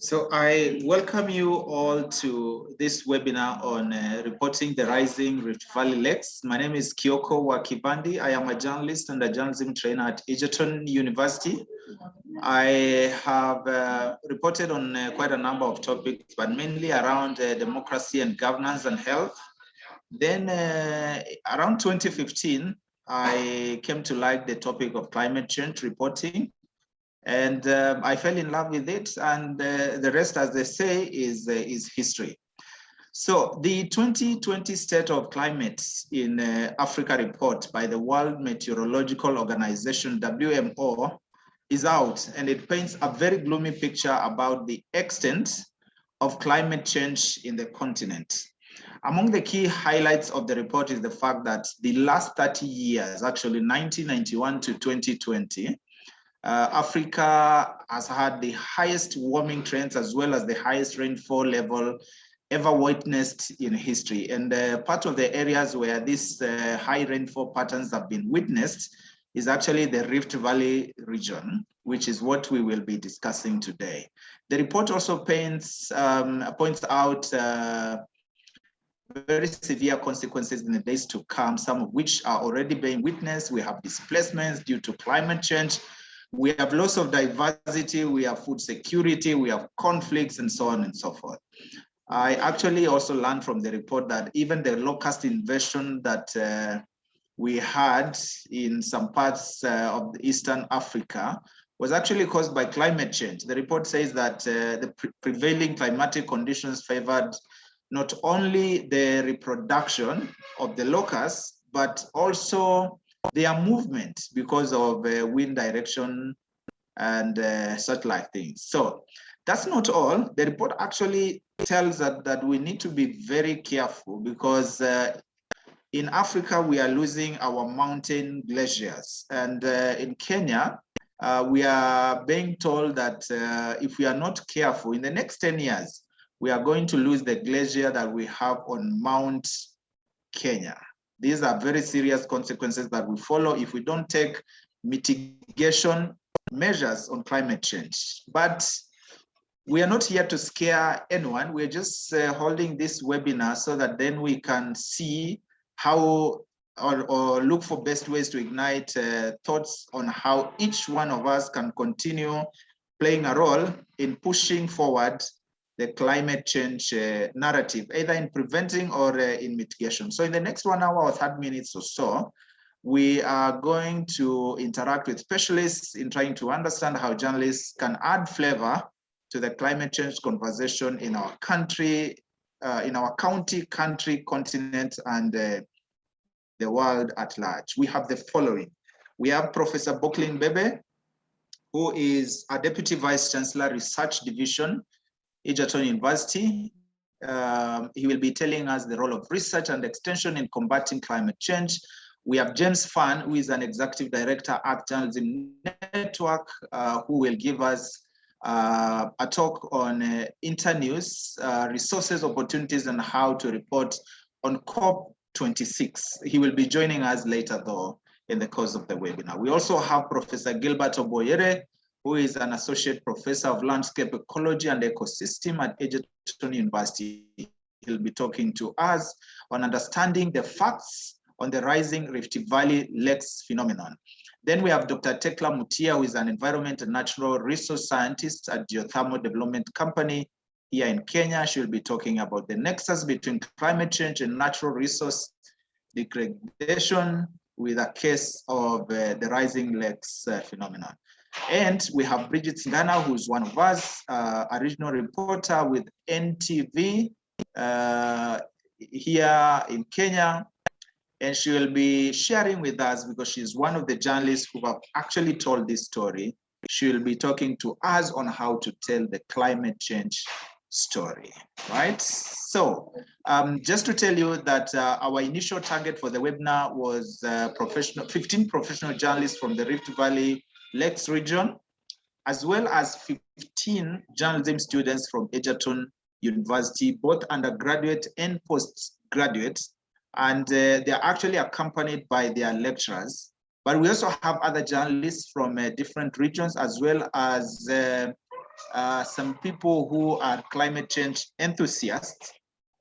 So I welcome you all to this webinar on uh, reporting the rising Rift Valley lakes. My name is Kyoko Wakibandi. I am a journalist and a journalism trainer at Egerton University. I have uh, reported on uh, quite a number of topics, but mainly around uh, democracy and governance and health. Then uh, around 2015, I came to like the topic of climate change reporting and um, I fell in love with it. And uh, the rest, as they say, is, uh, is history. So the 2020 State of Climate in uh, Africa report by the World Meteorological Organization, WMO, is out and it paints a very gloomy picture about the extent of climate change in the continent. Among the key highlights of the report is the fact that the last 30 years, actually 1991 to 2020, uh, Africa has had the highest warming trends as well as the highest rainfall level ever witnessed in history. And uh, part of the areas where these uh, high rainfall patterns have been witnessed is actually the Rift Valley region, which is what we will be discussing today. The report also paints, um, points out uh, very severe consequences in the days to come, some of which are already being witnessed. We have displacements due to climate change, we have loss of diversity, we have food security, we have conflicts and so on and so forth. I actually also learned from the report that even the locust invasion that uh, we had in some parts uh, of Eastern Africa was actually caused by climate change. The report says that uh, the pre prevailing climatic conditions favored not only the reproduction of the locusts, but also their movement because of uh, wind direction and uh, such like things. So that's not all. The report actually tells us that we need to be very careful because uh, in Africa, we are losing our mountain glaciers. And uh, in Kenya, uh, we are being told that uh, if we are not careful, in the next 10 years, we are going to lose the glacier that we have on Mount Kenya. These are very serious consequences that will follow if we don't take mitigation measures on climate change. But we are not here to scare anyone. We're just uh, holding this webinar so that then we can see how or, or look for best ways to ignite uh, thoughts on how each one of us can continue playing a role in pushing forward the climate change uh, narrative, either in preventing or uh, in mitigation. So in the next one hour or 30 minutes or so, we are going to interact with specialists in trying to understand how journalists can add flavor to the climate change conversation in our country, uh, in our county, country, continent, and uh, the world at large. We have the following. We have Professor Bockline Bebe, who is a Deputy Vice Chancellor Research Division Egerton University. Um, he will be telling us the role of research and extension in combating climate change. We have James Fahn, who is an executive director at Journalism Network, uh, who will give us uh, a talk on uh, internews, uh, resources, opportunities, and how to report on COP26. He will be joining us later, though, in the course of the webinar. We also have Professor Gilbert Obwoyere, who is an associate professor of landscape ecology and ecosystem at Egerton University. He'll be talking to us on understanding the facts on the rising Rift Valley lakes phenomenon. Then we have Dr. Thecla Mutia, who is an environment and natural resource scientist at Geothermal Development Company here in Kenya. She'll be talking about the nexus between climate change and natural resource degradation with a case of uh, the rising lakes uh, phenomenon. And we have Bridget Singana, who's one of us, uh, a regional reporter with NTV uh, here in Kenya. And she will be sharing with us because she's one of the journalists who have actually told this story. She will be talking to us on how to tell the climate change story, right? So um, just to tell you that uh, our initial target for the webinar was uh, professional, 15 professional journalists from the Rift Valley Lakes region, as well as 15 journalism students from Egerton University, both undergraduate and postgraduate, and uh, they're actually accompanied by their lecturers. But we also have other journalists from uh, different regions, as well as uh, uh, some people who are climate change enthusiasts.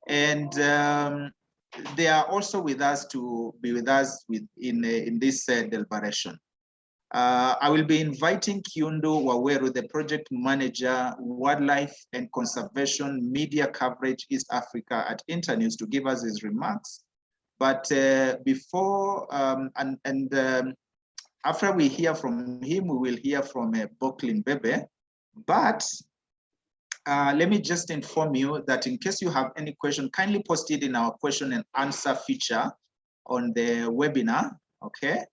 And um, they are also with us to be with us with in, in this uh, deliberation. Uh, I will be inviting Kiundu Waweru, the project manager, wildlife and conservation media coverage East Africa at Internews to give us his remarks. But uh, before um, and, and um, after we hear from him, we will hear from uh, Bockline Bebe. But uh, let me just inform you that in case you have any question, kindly post it in our question and answer feature on the webinar, okay?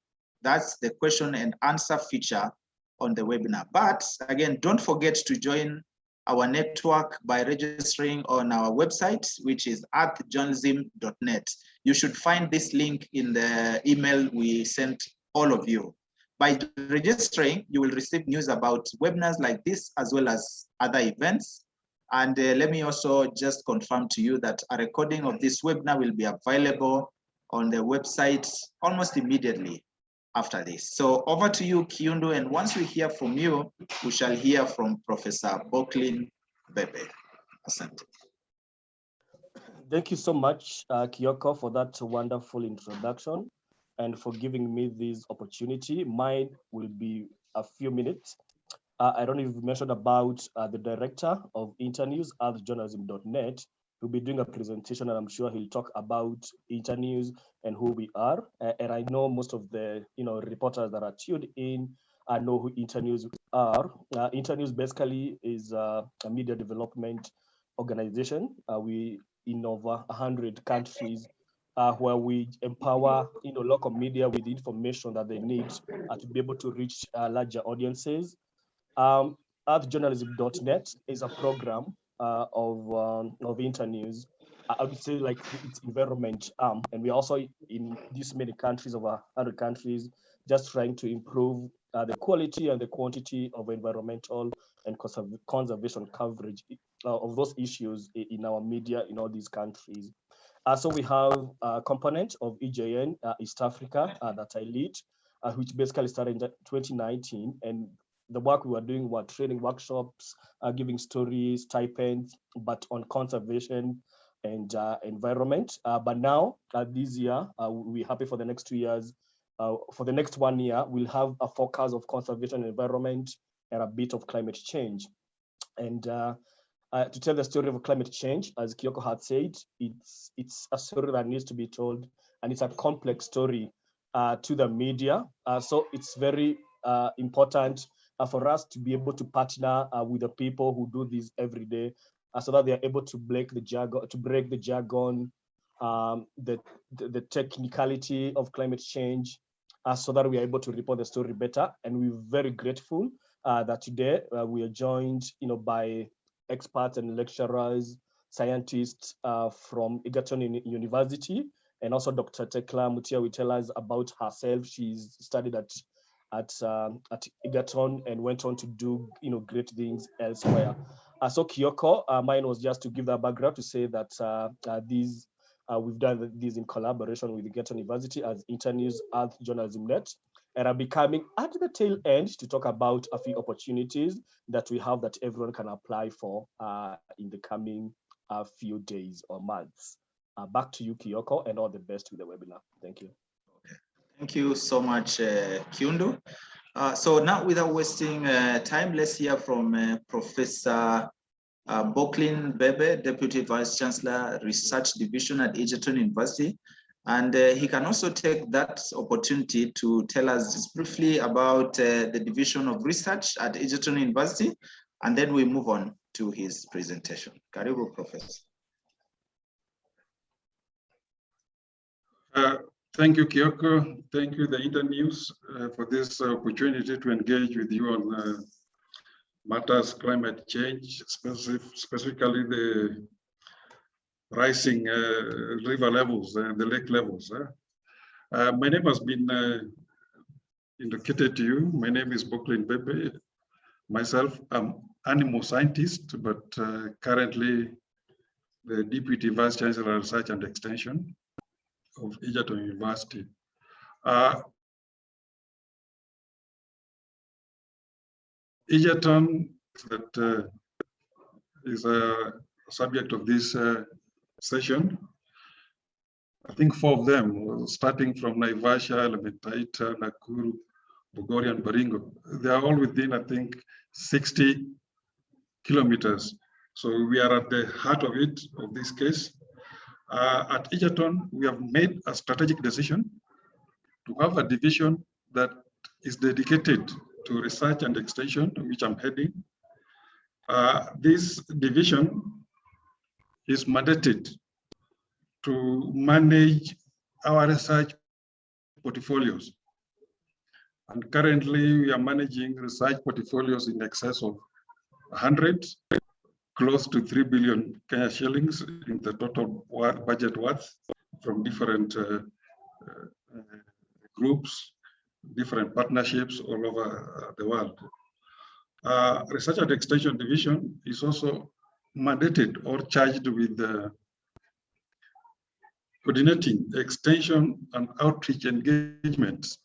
That's the question and answer feature on the webinar. But again, don't forget to join our network by registering on our website, which is earthjournalism.net. You should find this link in the email we sent all of you. By registering, you will receive news about webinars like this, as well as other events. And uh, let me also just confirm to you that a recording of this webinar will be available on the website almost immediately after this. So over to you, Kiundu, and once we hear from you, we shall hear from Professor Bockline Bebe. Thank you so much, uh, for that wonderful introduction and for giving me this opportunity. Mine will be a few minutes. Uh, I don't know if you mentioned about uh, the director of Internews, earthjournalism.net, He'll be doing a presentation and I'm sure he'll talk about internews and who we are. Uh, and I know most of the you know reporters that are tuned in I know who internews are. Uh, internews basically is uh, a media development organization. Uh, we in over 100 countries uh, where we empower you know local media with information that they need uh, to be able to reach uh, larger audiences. Um, earthjournalism.net is a program uh, of um, of internews. I would say like its environment arm, and we're also in these many countries, over 100 countries, just trying to improve uh, the quality and the quantity of environmental and conserv conservation coverage uh, of those issues in our media in all these countries. Uh, so we have a component of EJN uh, East Africa uh, that I lead, uh, which basically started in 2019, and the work we were doing were training workshops, uh, giving stories, stipends, but on conservation and uh, environment. Uh, but now, uh, this year, uh, we're happy for the next two years. Uh, for the next one year, we'll have a focus of conservation environment and a bit of climate change. And to tell the story of climate change, as Kyoko had said, it's, it's a story that needs to be told, and it's a complex story to the media. so it's very important uh, for us to be able to partner uh, with the people who do this every day uh, so that they are able to break the jargon, to break the jargon, um, the, the, the, technicality of climate change, uh, so that we are able to report the story better. And we're very grateful uh, that today uh, we are joined you know, by experts and lecturers, scientists from Egerton University, and also Dr. Thecla Mutia will tell us about herself. She's studied at at um, at Egerton and went on to do you know great things elsewhere. Uh, so Kyoko, uh, mine was just to give that background to say that uh, uh these uh, we've done this in collaboration with Egerton University as Internews Earth Journalism Net, and are becoming at the tail end to talk about a few opportunities that we have that everyone can apply for uh, in the coming few days or months. back to you, Kyoko, and all the best with the webinar. Thank you. Thank you so much, uh, Kiundu. Uh, so now without wasting uh, time, let's hear from uh, Professor uh, Bockline Bebe, Deputy Vice Chancellor, Research Division at Egerton University. And uh, he can also take that opportunity to tell us just briefly about uh, the Division of Research at Egerton University, and then we move on to his presentation. Karibu, Professor. Thank you, Kyoko. Thank you, the Internews, uh, for this opportunity to engage with you on uh, matters climate change, specific, specifically the rising uh, river levels and the lake levels. Uh, my name has been uh, indicated to you. My name is Bockline Bebe. Myself, I'm animal scientist, but uh, currently the Deputy Vice Chancellor of Research and Extension of Egerton University. Uh, Egerton that uh, is a subject of this uh, session. I think four of them, starting from Naivasha, Elementaita, Nakuru, Bogoria, and Baringo. They are all within, I think, 60 kilometers. So we are at the heart of it, of this case. Uh, at Egerton, we have made a strategic decision to have a division that is dedicated to research and extension, which I'm heading. Uh, this division is mandated to manage our research portfolios. And currently we are managing research portfolios in excess of 100, close to 3 billion Kenya shillings in the total budget worth from different uh, uh, groups, different partnerships all over uh, the world. Uh, Research and Extension Division is also mandated or charged with uh, coordinating extension and outreach engagements.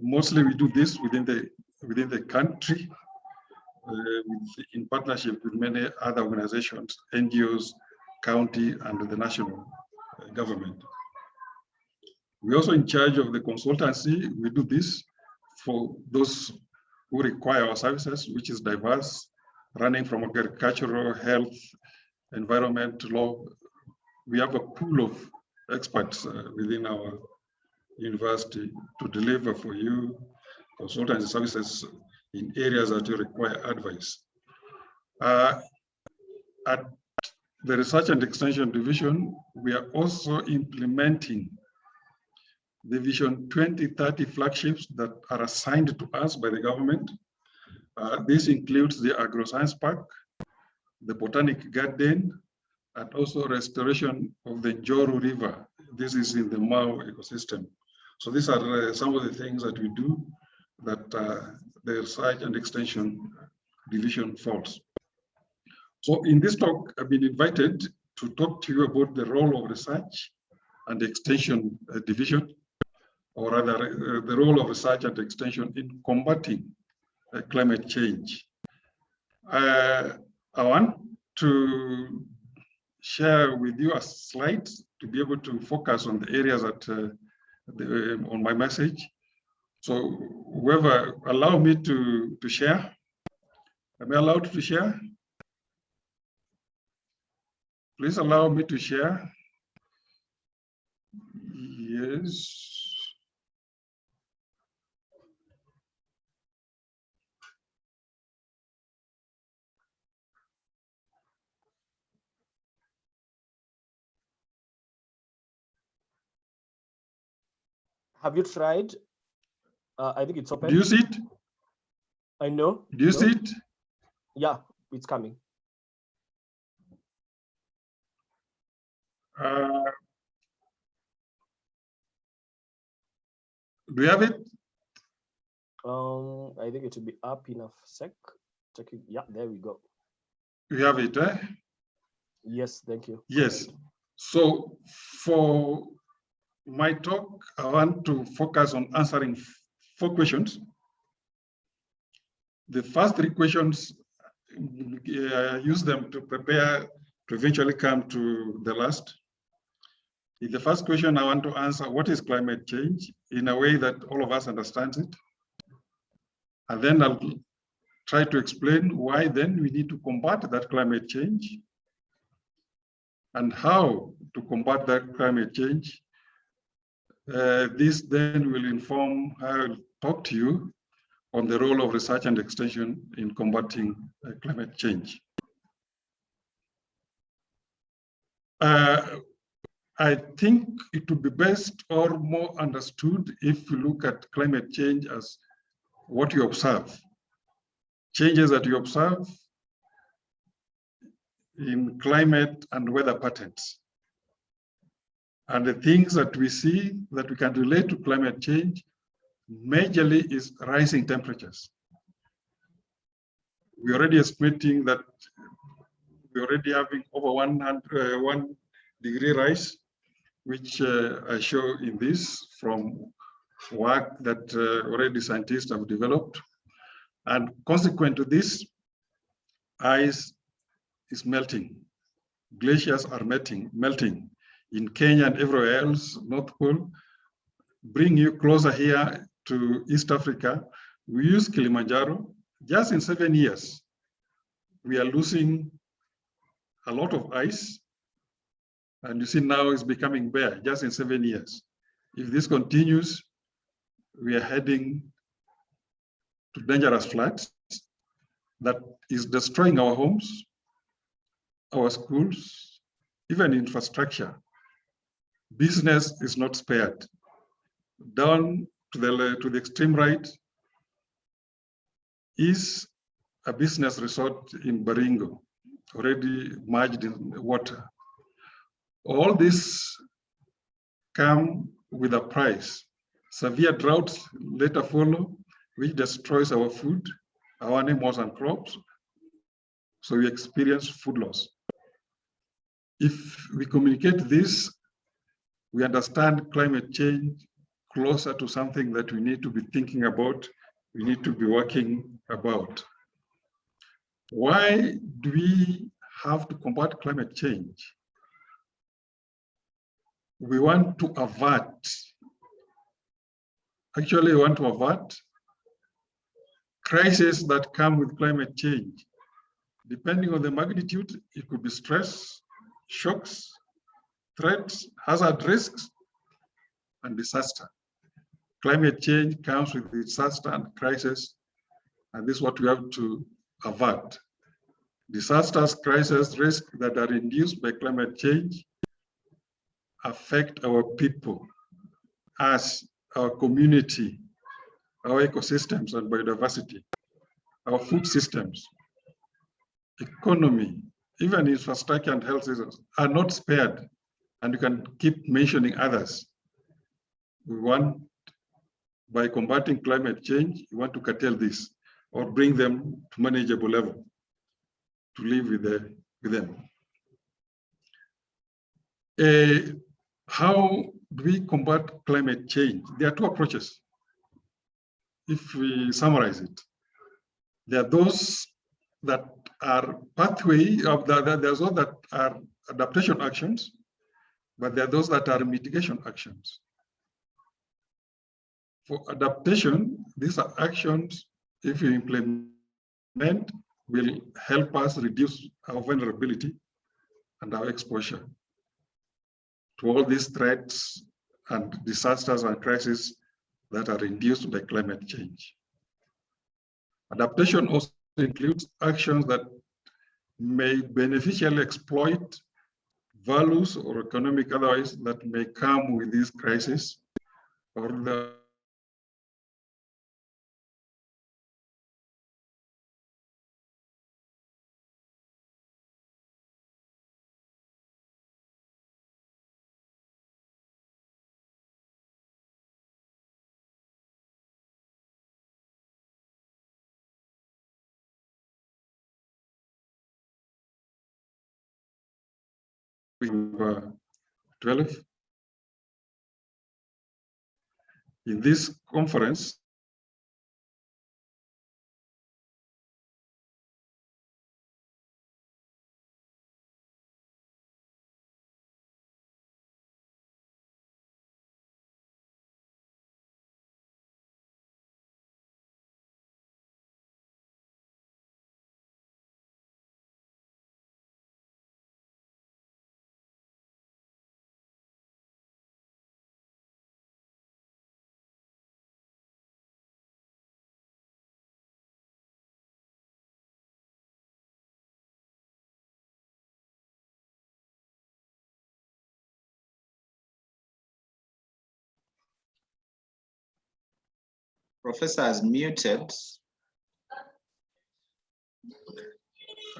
Mostly we do this within the within the country with, in partnership with many other organizations, NGOs, county, and the national uh, government. We're also in charge of the consultancy. We do this for those who require our services, which is diverse, running from agricultural, health, environment, law. We have a pool of experts uh, within our university to deliver for you consultancy services in areas that you require advice. Uh, at the Research and Extension Division, we are also implementing the Vision 2030 flagships that are assigned to us by the government. Uh, this includes the AgroScience Park, the Botanic Garden, and also restoration of the Njoro River. This is in the Mau ecosystem. So these are uh, some of the things that we do that uh, the research and extension division falls. So in this talk, I've been invited to talk to you about the role of research and extension uh, division, or rather uh, the role of research and extension in combating uh, climate change. Uh, I want to share with you a slide to be able to focus on the areas that uh, the, on my message. So whoever allow me to, to share, am I allowed to share? Please allow me to share. Yes. Have you tried? Uh, I think it's open. Do you see it? I know. Do you No? see it? Yeah, it's coming. Uh, do you have it? Um, I think it will be up in a sec. Check it. Yeah, there we go. You have it, eh? Yes, thank you. Yes. So for my talk, I want to focus on answering four questions. The first three questions, uh, use them to prepare to eventually come to the last. In the first question, I want to answer what is climate change in a way that all of us understands it. And then I'll try to explain why then we need to combat that climate change and how to combat that climate change. Uh, this then will inform how talk to you on the role of research and extension in combating uh, climate change. Uh, I think it would be best or more understood if you look at climate change as what you observe, changes that you observe in climate and weather patterns. And the things that we see that we can relate to climate change majorly is rising temperatures. We're already estimating that we're already having over 100, uh, one degree rise, which uh, I show in this from work that uh, already scientists have developed. And consequent to this, ice is melting. Glaciers are melting, melting in Kenya and everywhere else, North Pole. Bring you closer here to East Africa. We use Kilimanjaro. Just in seven years, we are losing a lot of ice. And you see now it's becoming bare just in seven years. If this continues, we are heading to dangerous floods that is destroying our homes, our schools, even infrastructure. Business is not spared. Down to the, to the extreme right is a business resort in Baringo, already merged in water. All this come with a price. Severe droughts later follow, which destroys our food, our animals and crops. So we experience food loss. If we communicate this, we understand climate change closer to something that we need to be thinking about, we need to be working about. Why do we have to combat climate change? We want to avert, actually we want to avert crises that come with climate change. Depending on the magnitude, it could be stress, shocks, threats, hazard risks, and disaster. Climate change comes with disaster and crisis, and this is what we have to avert. Disasters, crisis, risks that are induced by climate change affect our people, us, our community, our ecosystems and biodiversity, our food systems, economy, even infrastructure and health systems are not spared. And you can keep mentioning others. We want, by combating climate change, you want to curtail this or bring them to manageable level to live with, the, with them. Uh, how do we combat climate change? There are two approaches. If we summarize it, there are those that are pathway of the, there's those that are adaptation actions, but there are those that are mitigation actions. For adaptation, these are actions, if we implement, will help us reduce our vulnerability and our exposure to all these threats and disasters and crises that are induced by climate change. Adaptation also includes actions that may beneficially exploit values or economic otherwise that may come with this crisis or the uh, 12. In this conference, Professor is muted.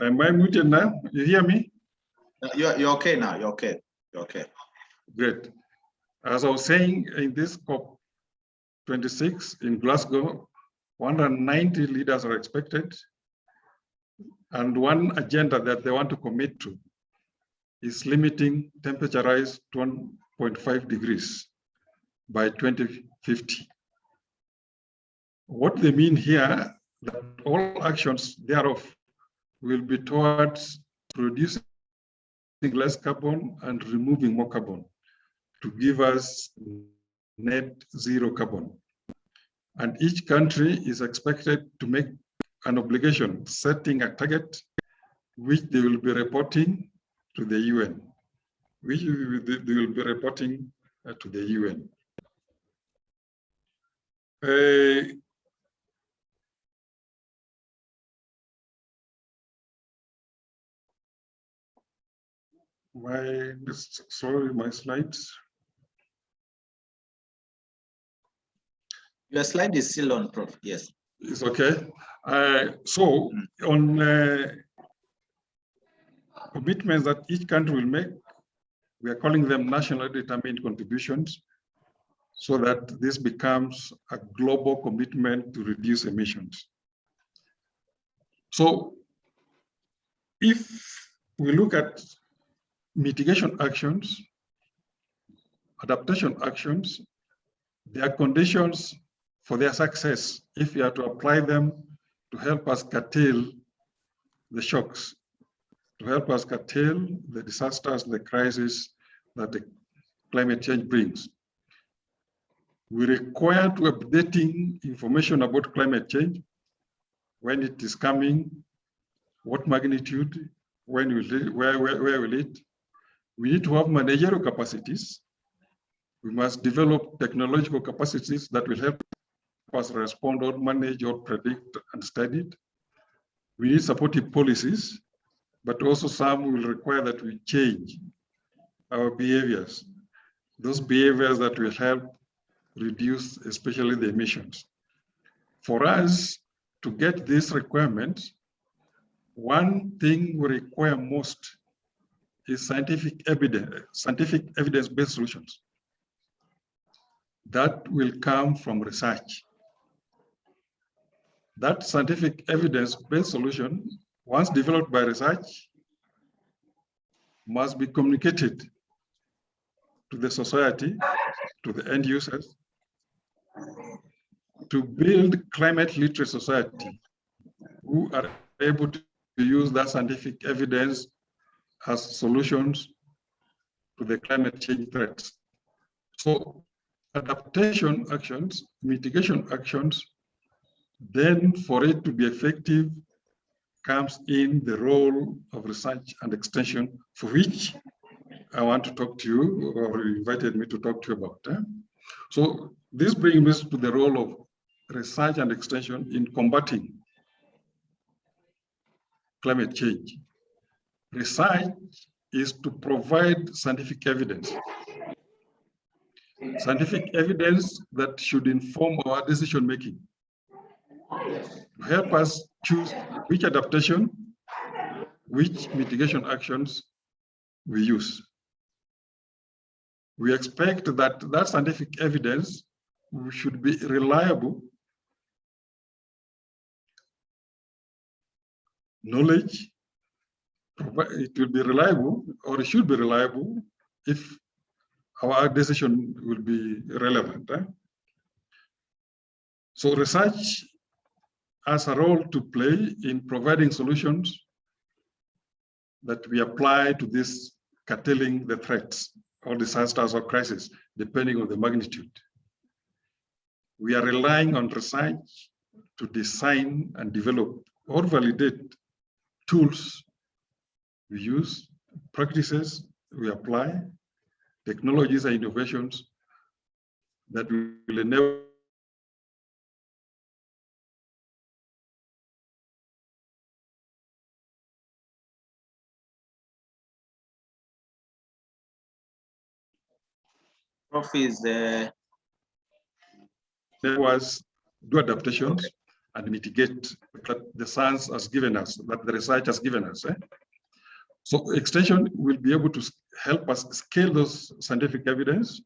Am I muted now? You hear me? You're, you're okay now. You're okay. You're okay. Great. As I was saying, in this COP26 in Glasgow, 190 leaders are expected. And one agenda that they want to commit to is limiting temperature rise to 1.5 degrees by 2050. What they mean here, that all actions thereof will be towards producing less carbon and removing more carbon to give us net zero carbon. And each country is expected to make an obligation, setting a target which they will be reporting to the UN, which they will be reporting to the UN. Uh, my, sorry, my slides. Your slide is still on, Prof. Yes. It's okay. Uh, so on uh, commitments that each country will make, we are calling them nationally determined contributions so that this becomes a global commitment to reduce emissions. So if we look at mitigation actions, adaptation actions, there are conditions for their success if we are to apply them to help us curtail the shocks, to help us curtail the disasters, the crisis that the climate change brings. We require to updating information about climate change, when it is coming, what magnitude, when will it, where, where, where will it? We need to have managerial capacities. We must develop technological capacities that will help us respond or manage or predict and study it. We need supportive policies, but also some will require that we change our behaviors, those behaviors that will help reduce especially the emissions. For us to get these requirements, one thing we require most is scientific evidence, scientific evidence-based solutions. That will come from research that scientific evidence-based solution, once developed by research, must be communicated to the society, to the end users, to build climate literate society who are able to use that scientific evidence as solutions to the climate change threats. So adaptation actions, mitigation actions then for it to be effective comes in the role of research and extension for which I want to talk to you or you invited me to talk to you about. Eh? So this brings me to the role of research and extension in combating climate change. Research is to provide scientific evidence. Scientific evidence that should inform our decision making to help us choose which adaptation, which mitigation actions we use. We expect that that scientific evidence should be reliable knowledge, it will be reliable or it should be reliable if our decision will be relevant. Eh? So research has a role to play in providing solutions that we apply to this curtailing the threats or disasters or crises, depending on the magnitude. We are relying on research to design and develop or validate tools we use, practices we apply, technologies and innovations that will enable Prof is uh... there was do adaptations okay. and mitigate that the science has given us, that the research has given us. Eh? So extension will be able to help us scale those scientific evidence.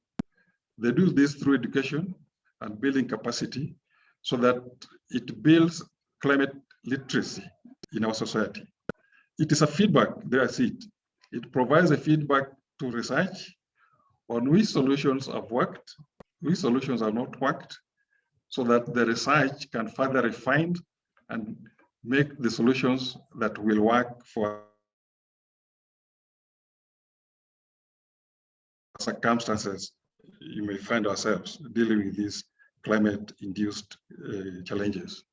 They do this through education and building capacity so that it builds climate literacy in our society. It is a feedback, there I see it. It provides a feedback to research on which solutions have worked, which solutions have not worked, so that the research can further refine and make the solutions that will work for circumstances you may find ourselves dealing with these climate-induced uh, challenges.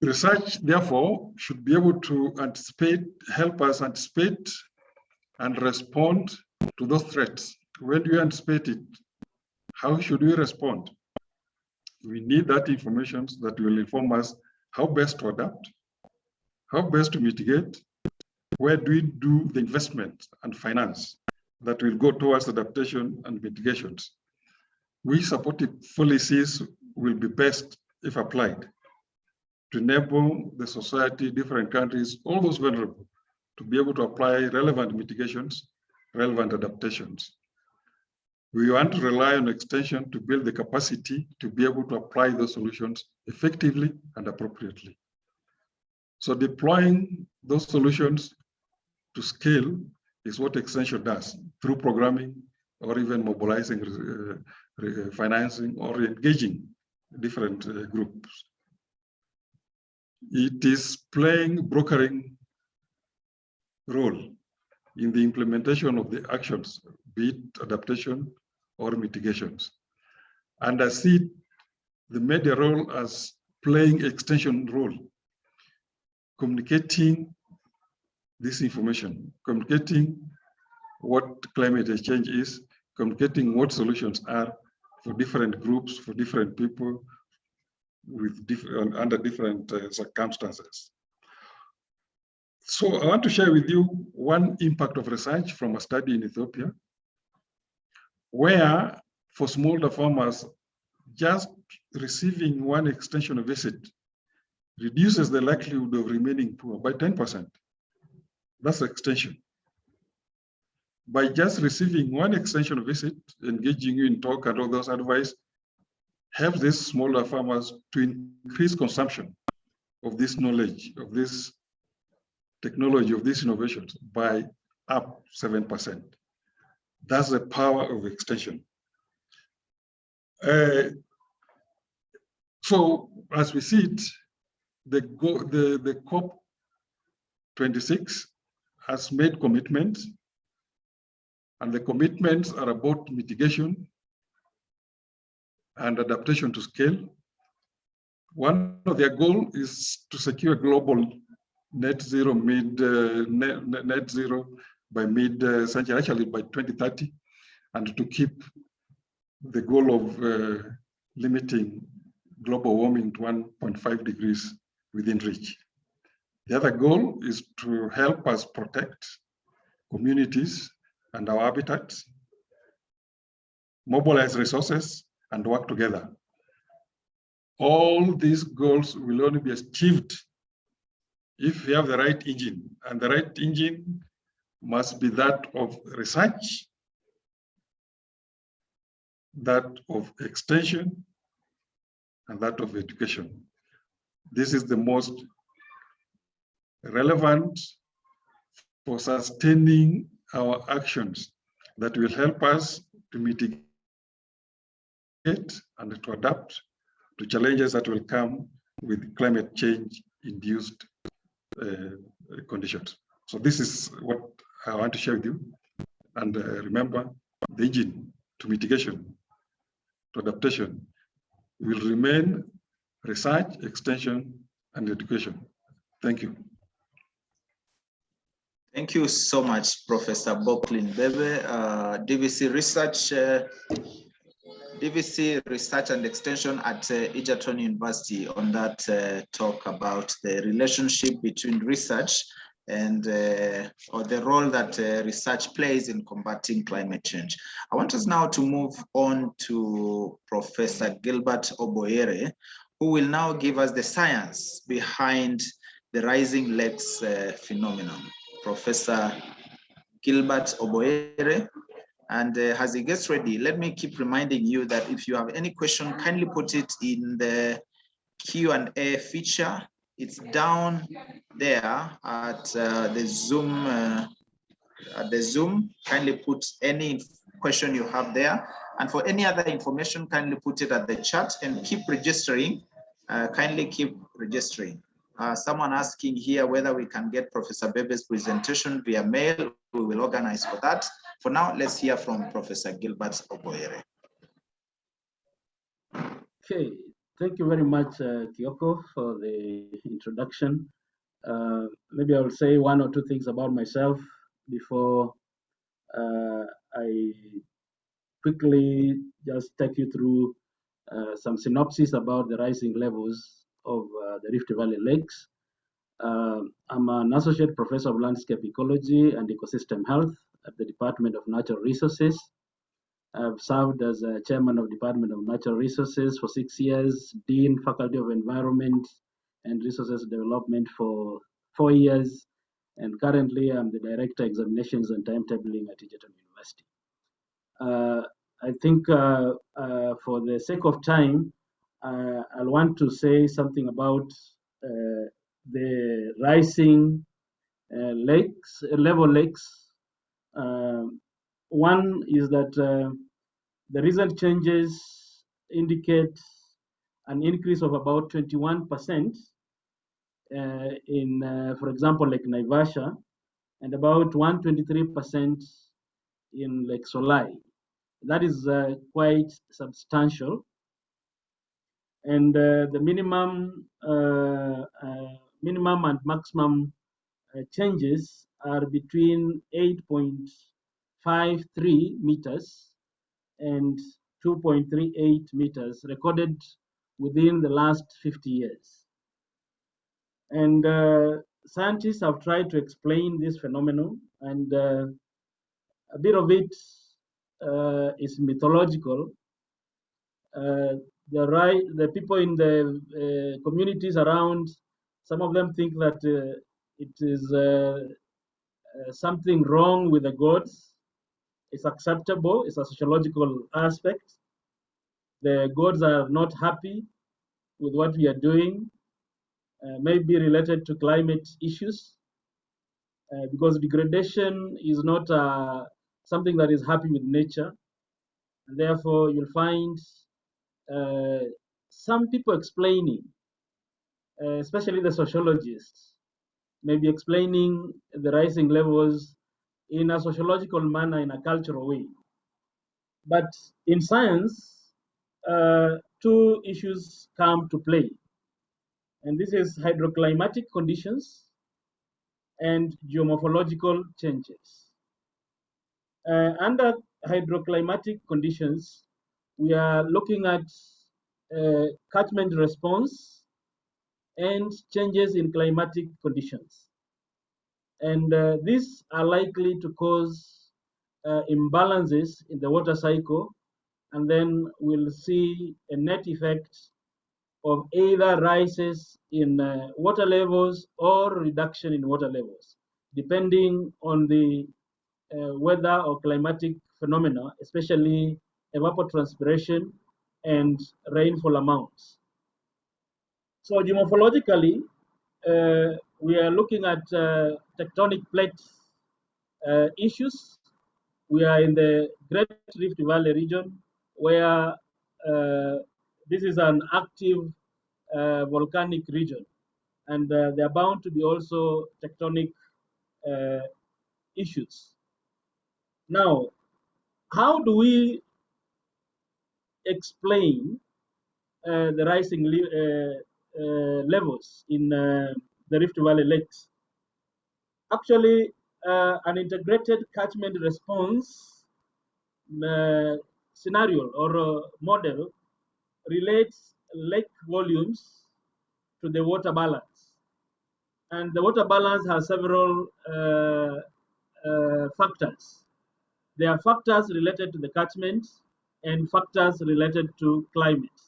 Research, therefore, should be able to anticipate, help us anticipate and respond to those threats. When do you anticipate it? How should we respond? We need that information that will inform us how best to adapt, how best to mitigate, where do we do the investment and finance that will go towards adaptation and mitigations. We supportive policies will be best if applied to enable the society, different countries, all those vulnerable, to be able to apply relevant mitigations, relevant adaptations. We want to rely on extension to build the capacity to be able to apply those solutions effectively and appropriately. So deploying those solutions to scale is what extension does through programming or even mobilizing uh, financing or engaging different uh, groups. It is playing brokering role in the implementation of the actions, be it adaptation or mitigations. And I see the media role as playing extension role, communicating this information, communicating what climate change is, communicating what solutions are for different groups, for different people, with different under different uh, circumstances. So I want to share with you one impact of research from a study in Ethiopia, where for smallholder farmers, just receiving one extension visit reduces the likelihood of remaining poor by 10%. That's extension. By just receiving one extension visit, engaging you in talk and all those advice, help these smaller farmers to increase consumption of this knowledge, of this technology, of these innovations by up 7%. That's the power of extension. Uh, so as we see it, the, the, the COP26 has made commitments and the commitments are about mitigation and adaptation to scale. One of their goal is to secure global net zero mid uh, net, net zero by mid uh, century, actually by 2030, and to keep the goal of uh, limiting global warming to 1.5 degrees within reach. The other goal is to help us protect communities and our habitats, mobilize resources, and work together. All these goals will only be achieved if we have the right engine, and the right engine must be that of research, that of extension, and that of education. This is the most relevant for sustaining our actions that will help us to mitigate and to adapt to challenges that will come with climate change induced uh, conditions. So this is what I want to share with you. And uh, remember, the engine to mitigation, to adaptation will remain research, extension, and education. Thank you. Thank you so much, Professor Bockline Bebe, uh, DVC Research, uh, DVC Research and Extension at uh, Egerton University on that uh, talk about the relationship between research and uh, or the role that uh, research plays in combating climate change. I want us now to move on to Professor Gilbert Obwoyere, who will now give us the science behind the rising lakes uh, phenomenon. Professor Gilbert Obwoyere. And uh, as he gets ready, let me keep reminding you that if you have any question, kindly put it in the Q&A feature. It's down there at uh, the Zoom. Uh, at the Zoom, kindly put any question you have there. And for any other information, kindly put it at the chat and keep registering. Uh, kindly keep registering. Uh, someone asking here whether we can get Professor Bebe's presentation via mail. We will organize for that. For now, let's hear from Professor Gilbert Obwoyere. Okay, thank you very much, uh, Kyoko, for the introduction. Uh, maybe I'll say one or two things about myself before uh, I quickly just take you through uh, some synopsis about the rising levels of uh, the Rift Valley lakes. Uh, I'm an associate professor of landscape ecology and ecosystem health at the Department of Natural Resources. I've served as a chairman of Department of Natural Resources for six years, Dean Faculty of Environment and Resources Development for four years, and currently I'm the Director Examinations and Timetabling at Egerton University. Uh, I think uh, uh, for the sake of time, uh, I'll want to say something about uh, the rising uh, lakes, level lakes. Um, one is that the recent changes indicate an increase of about 21% uh, in, uh, for example, Lake Naivasha, and about 123% in Lake Solai. That is uh, quite substantial. And the minimum, minimum and maximum changes are between 8.53 meters and 2.38 meters recorded within the last 50 years. And uh, scientists have tried to explain this phenomenon, and uh, a bit of it uh, is mythological. Uh, the right, the people in the uh, communities around, some of them think that uh, it is something wrong with the gods. It's acceptable. It's a sociological aspect. The gods are not happy with what we are doing uh, may be related to climate issues uh, because degradation is not uh, something that is happy with nature. And therefore, you'll find uh, some people explaining, uh, especially the sociologists, maybe explaining the rising levels in a sociological manner, in a cultural way. But in science, uh, two issues come to play. And this is hydroclimatic conditions and geomorphological changes. Uh, under hydroclimatic conditions, we are looking at uh, catchment response and changes in climatic conditions. And uh, these are likely to cause uh, imbalances in the water cycle, and then we'll see a net effect of either rises in uh, water levels or reduction in water levels, depending on the uh, weather or climatic phenomena, especially evapotranspiration and rainfall amounts. So geomorphologically, uh, we are looking at uh, tectonic plate uh, issues. We are in the Great Rift Valley region where uh, this is an active uh, volcanic region, and uh, there are bound to be also tectonic issues. Now, how do we explain uh, the rising uh, uh, levels in the Rift Valley lakes? Actually, an integrated catchment response scenario or model relates lake volumes to the water balance. And the water balance has several uh, uh, factors. There are factors related to the catchment and factors related to climate.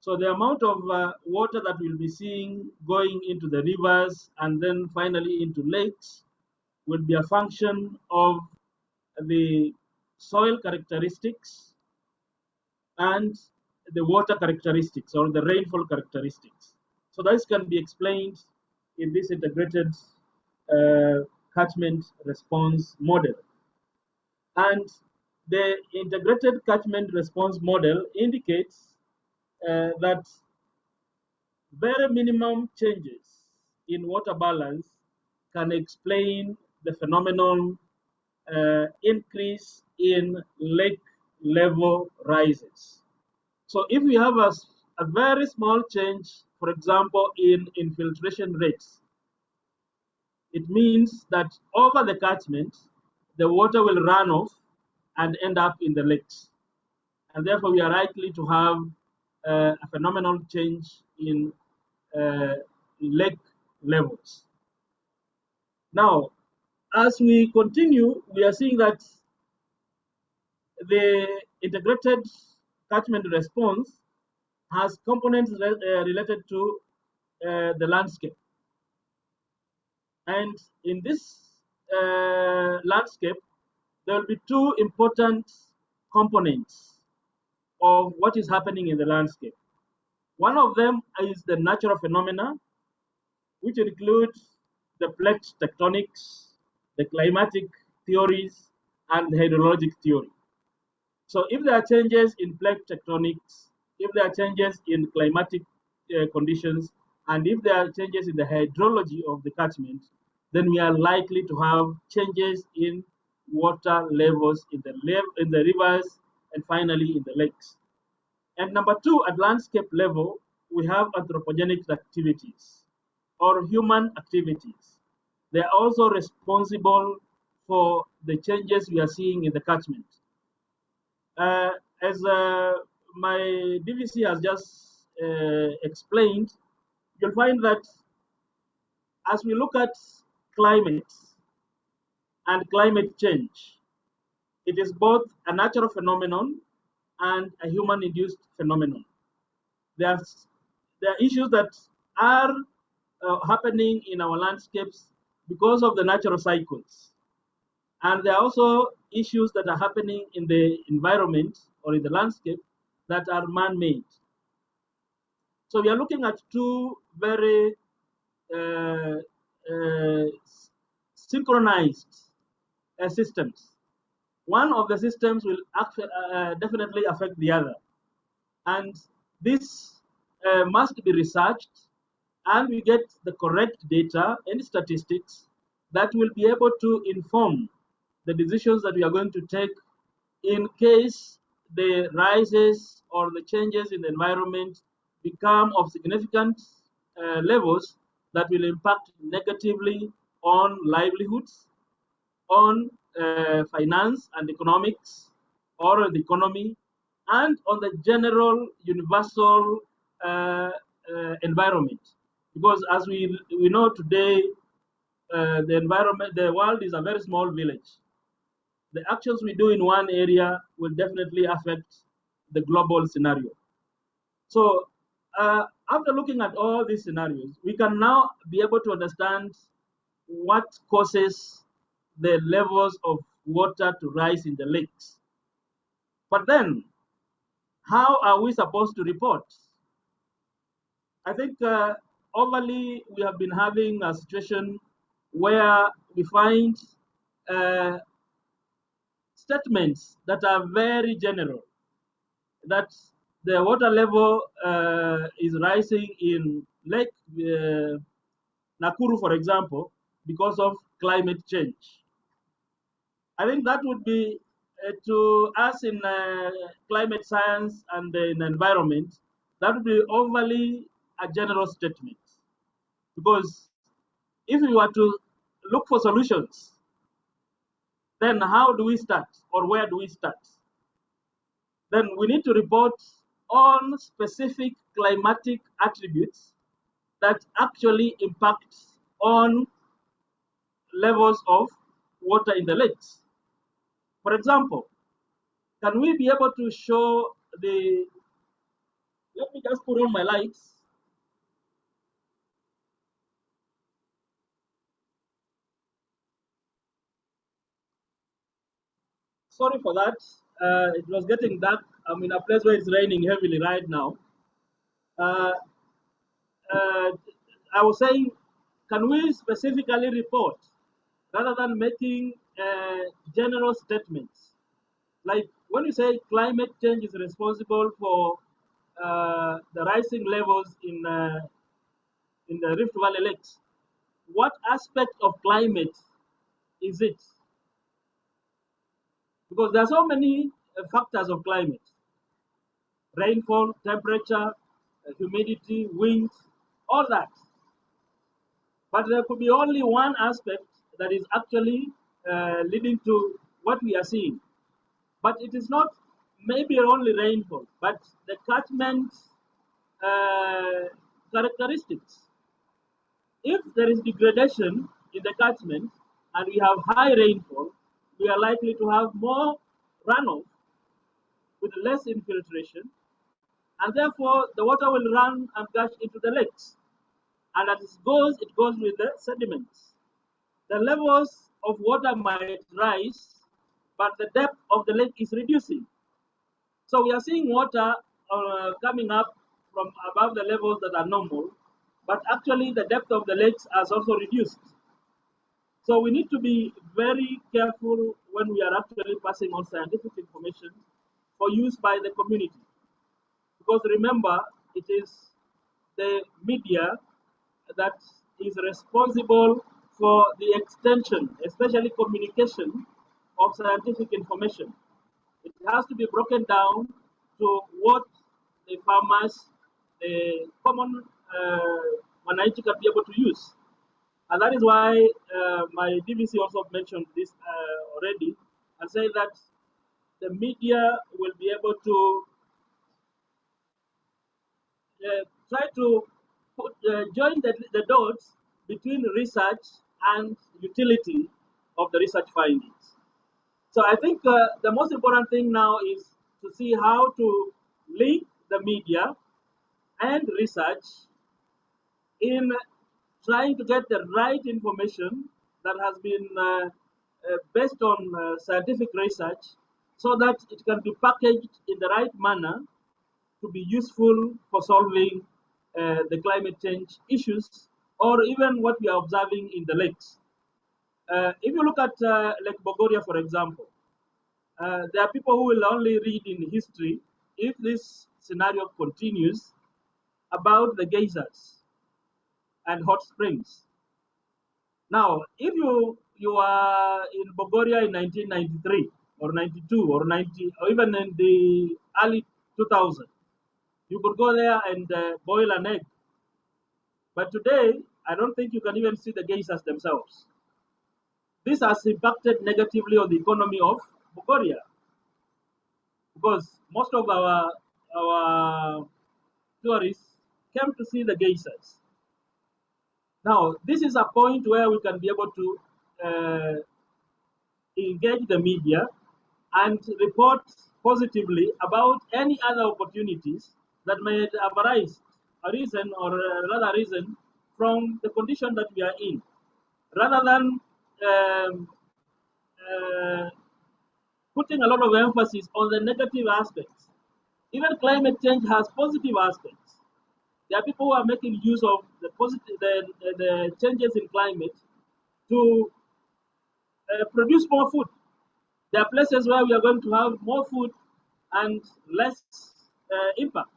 So the amount of uh, water that we'll be seeing going into the rivers and then finally into lakes will be a function of the soil characteristics and the water characteristics or the rainfall characteristics. So this can be explained in this integrated uh, catchment response model. And the integrated catchment response model indicates uh, that very minimum changes in water balance can explain the phenomenon uh, increase in lake level rises. So if we have a, a very small change, for example, in infiltration rates, it means that over the catchment, the water will run off and end up in the lakes. And therefore, we are likely to have uh, a phenomenal change in uh, lake levels. Now, as we continue, we are seeing that the integrated catchment response has components re uh, related to uh, the landscape. And in this uh, landscape, there will be two important components of what is happening in the landscape. One of them is the natural phenomena, which includes the plate tectonics, the climatic theories, and the hydrologic theory. So if there are changes in plate tectonics, if there are changes in climatic uh, conditions, and if there are changes in the hydrology of the catchment, then we are likely to have changes in water levels in the, in the rivers and finally in the lakes. And number two, at landscape level, we have anthropogenic activities or human activities. They are also responsible for the changes we are seeing in the catchment. Uh, as uh, my DVC has just uh, explained, you'll find that as we look at climate and climate change, it is both a natural phenomenon and a human-induced phenomenon. There's, there are issues that are uh, happening in our landscapes because of the natural cycles. And there are also issues that are happening in the environment or in the landscape that are man-made. So we are looking at two very uh, uh, synchronized uh, systems. One of the systems will uh, definitely affect the other. And this uh, must be researched and we get the correct data and statistics that will be able to inform the decisions that we are going to take in case the rises or the changes in the environment become of significant uh, levels that will impact negatively on livelihoods, on uh, finance and economics, or the economy, and on the general universal uh, uh, environment. Because as we, we know today, uh, the environment, the world is a very small village. The actions we do in one area will definitely affect the global scenario. So uh, after looking at all these scenarios, we can now be able to understand what causes the levels of water to rise in the lakes. But then, how are we supposed to report? I think uh, overly we have been having a situation where we find uh, statements that are very general, that the water level uh, is rising in Lake uh, Nakuru, for example, because of climate change. I think that would be uh, to us in uh, climate science and in environment, that would be overly a general statement. Because if we were to look for solutions, then how do we start or where do we start? Then we need to report on specific climatic attributes that actually impact on levels of water in the lakes. For example, can we be able to show the, let me just put on my lights. Sorry for that. Uh, it was getting dark. I'm in a place where it's raining heavily right now. Uh, uh, I was saying, can we specifically report rather than making uh, general statements. Like when you say climate change is responsible for uh, the rising levels in uh, in the Rift Valley lakes, what aspect of climate is it? Because there are so many uh, factors of climate rainfall, temperature, uh, humidity, wind, all that. But there could be only one aspect that is actually uh, leading to what we are seeing. But it is not maybe only rainfall, but the catchment uh, characteristics. If there is degradation in the catchment and we have high rainfall, we are likely to have more runoff with less infiltration, and therefore the water will run and gush into the lakes. And as it goes, it goes with the sediments. The levels of water might rise, but the depth of the lake is reducing. So we are seeing water uh, coming up from above the levels that are normal, but actually the depth of the lakes has also reduced. So we need to be very careful when we are actually passing on scientific information for use by the community. Because remember, it is the media that is responsible for the extension, especially communication of scientific information. It has to be broken down to what the farmers, the common uh, Wananchi can be able to use. And that is why uh, my DVC also mentioned this uh, already and say that the media will be able to uh, try to put, uh, join the, the dots between research and utility of the research findings. So I think uh, the most important thing now is to see how to link the media and research in trying to get the right information that has been uh, uh, based on uh, scientific research so that it can be packaged in the right manner to be useful for solving uh, the climate change issues or even what we are observing in the lakes. Uh, if you look at uh, Lake Bogoria, for example, uh, there are people who will only read in history if this scenario continues about the geysers and hot springs. Now, if you you are in Bogoria in 1993 or 92 or 90 or even in the early 2000, you could go there and uh, boil an egg. But today, I don't think you can even see the geysers themselves. This has impacted negatively on the economy of Bogoria because most of our our tourists came to see the geysers. Now, this is a point where we can be able to uh, engage the media and report positively about any other opportunities that may have arisen, or uh, rather arisen from the condition that we are in, rather than um, uh, putting a lot of emphasis on the negative aspects. Even climate change has positive aspects. There are people who are making use of the positive, the, the, the changes in climate to uh, produce more food. There are places where we are going to have more food and less uh, impact.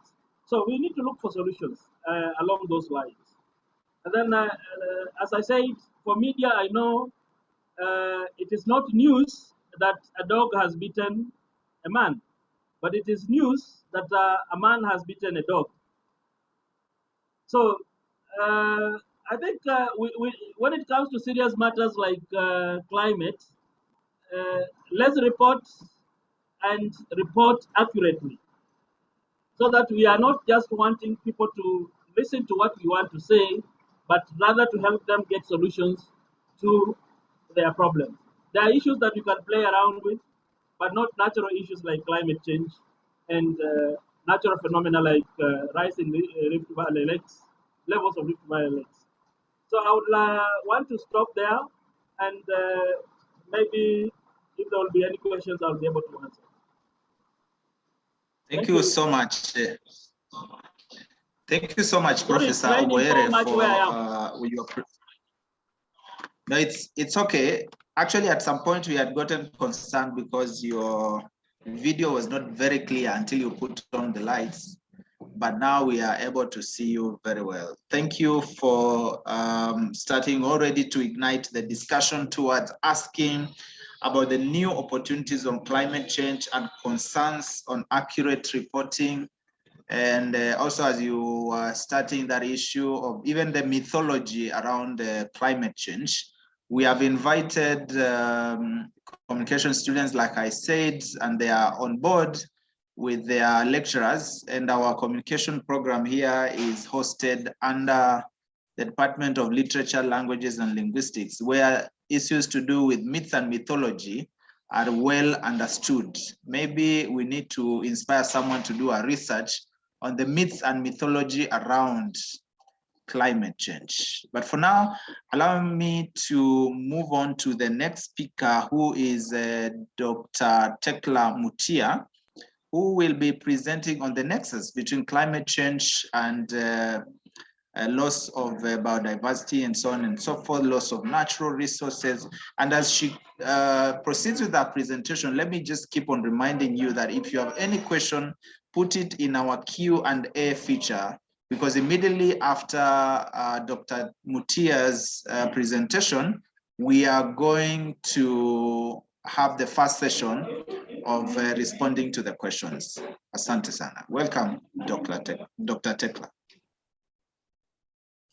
So we need to look for solutions uh, along those lines. And then, uh, uh, as I said, for media, I know uh, it is not news that a dog has beaten a man, but it is news that uh, a man has beaten a dog. So I think we, we, when it comes to serious matters like climate, let's report and report accurately so that we are not just wanting people to listen to what we want to say, but rather to help them get solutions to their problems. There are issues that you can play around with, but not natural issues like climate change and uh, natural phenomena like uh, rising uh, Rift Valley lakes, levels of Rift Valley lakes. So I would uh, want to stop there, and uh, maybe if there will be any questions, I'll be able to answer. Thank, you, so much. Thank you so much, Professor Obwoyere, for uh, your. No, it's it's okay. Actually, at some point we had gotten concerned because your video was not very clear until you put on the lights. but now we are able to see you very well. Thank you for um, starting already to ignite the discussion towards asking about the new opportunities on climate change and concerns on accurate reporting. And uh, also as you are starting that issue of even the mythology around uh, climate change, we have invited um, communication students, like I said, and they are on board with their lecturers. And our communication program here is hosted under the Department of Literature, Languages and Linguistics, where issues to do with myth and mythology are well understood. Maybe we need to inspire someone to do a research on the myths and mythology around climate change. But for now, allow me to move on to the next speaker, who is uh, Dr. Thecla Mutia, who will be presenting on the nexus between climate change and uh, loss of uh, biodiversity and so on and so forth, loss of natural resources. And as she uh, proceeds with that presentation, let me just keep on reminding you that if you have any question, put it in our Q&A feature because immediately after uh, Dr. Mutia's uh, presentation, we are going to have the first session of uh, responding to the questions. Asante sana. Welcome, Dr. Te Dr. Thecla.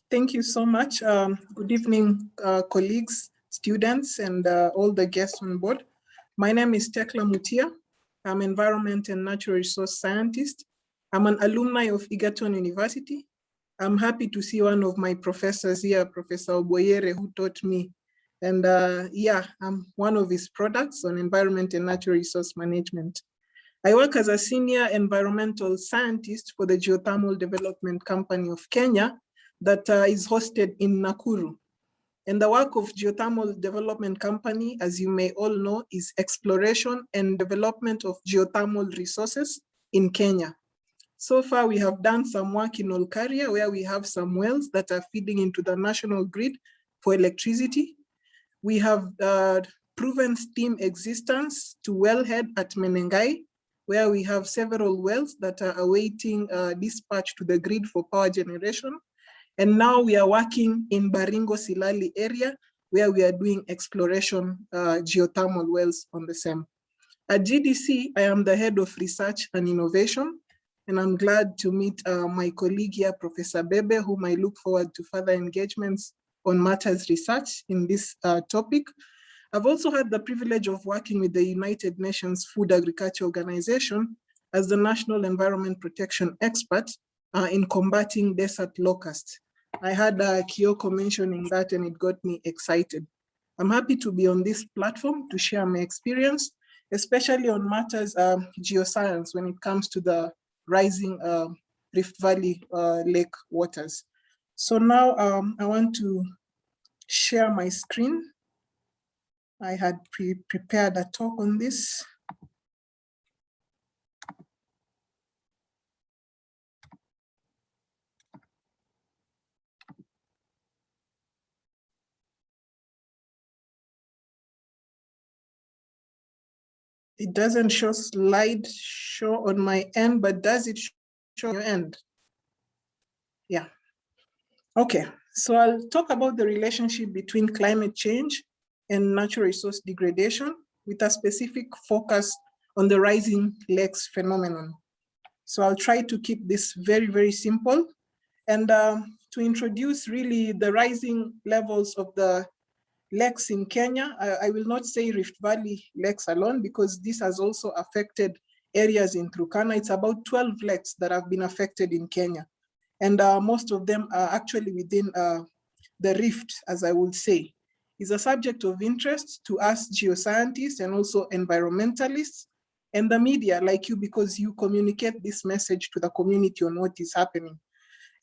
Thank you so much. Um, good evening, uh, colleagues, students, and uh, all the guests on board. My name is Thecla Mutia. I'm an environment and natural resource scientist I'm an alumni of Egerton University. I'm happy to see one of my professors here, Professor Obwoyere, who taught me. And uh, yeah, I'm one of his products on environment and natural resource management. I work as a senior environmental scientist for the Geothermal Development Company of Kenya that uh, is hosted in Nakuru. And the work of Geothermal Development Company, as you may all know, is exploration and development of geothermal resources in Kenya. So far, we have done some work in Olkaria where we have some wells that are feeding into the national grid for electricity. We have uh, proven steam existence to wellhead at Menengai, where we have several wells that are awaiting uh, dispatch to the grid for power generation. And now we are working in Baringo Silali area, where we are doing exploration uh, geothermal wells on the same. At GDC, I am the head of research and innovation and I'm glad to meet uh, my colleague here, Professor Bebe, whom I look forward to further engagements on matters research in this uh, topic. I've also had the privilege of working with the United Nations Food Agriculture Organization as the National Environment Protection Expert uh, in combating desert locusts. I had uh, Kyoko mentioning that and it got me excited. I'm happy to be on this platform to share my experience, especially on matters um, geoscience when it comes to the rising uh, Rift Valley uh, lake waters. So now um, I want to share my screen. I had pre prepared a talk on this. It doesn't show slide show on my end, but does it show your end? Yeah. Okay, so I'll talk about the relationship between climate change and natural resource degradation with a specific focus on the rising lakes phenomenon. So I'll try to keep this very, very simple. And um, to introduce really the rising levels of the lakes in Kenya. I, I, will not say Rift Valley lakes alone because this has also affected areas in Turkana. It's about 12 lakes that have been affected in Kenya. And uh, most of them are actually within uh, the rift, as I would say. Is a subject of interest to us geoscientists and also environmentalists and the media like you because you communicate this message to the community on what is happening.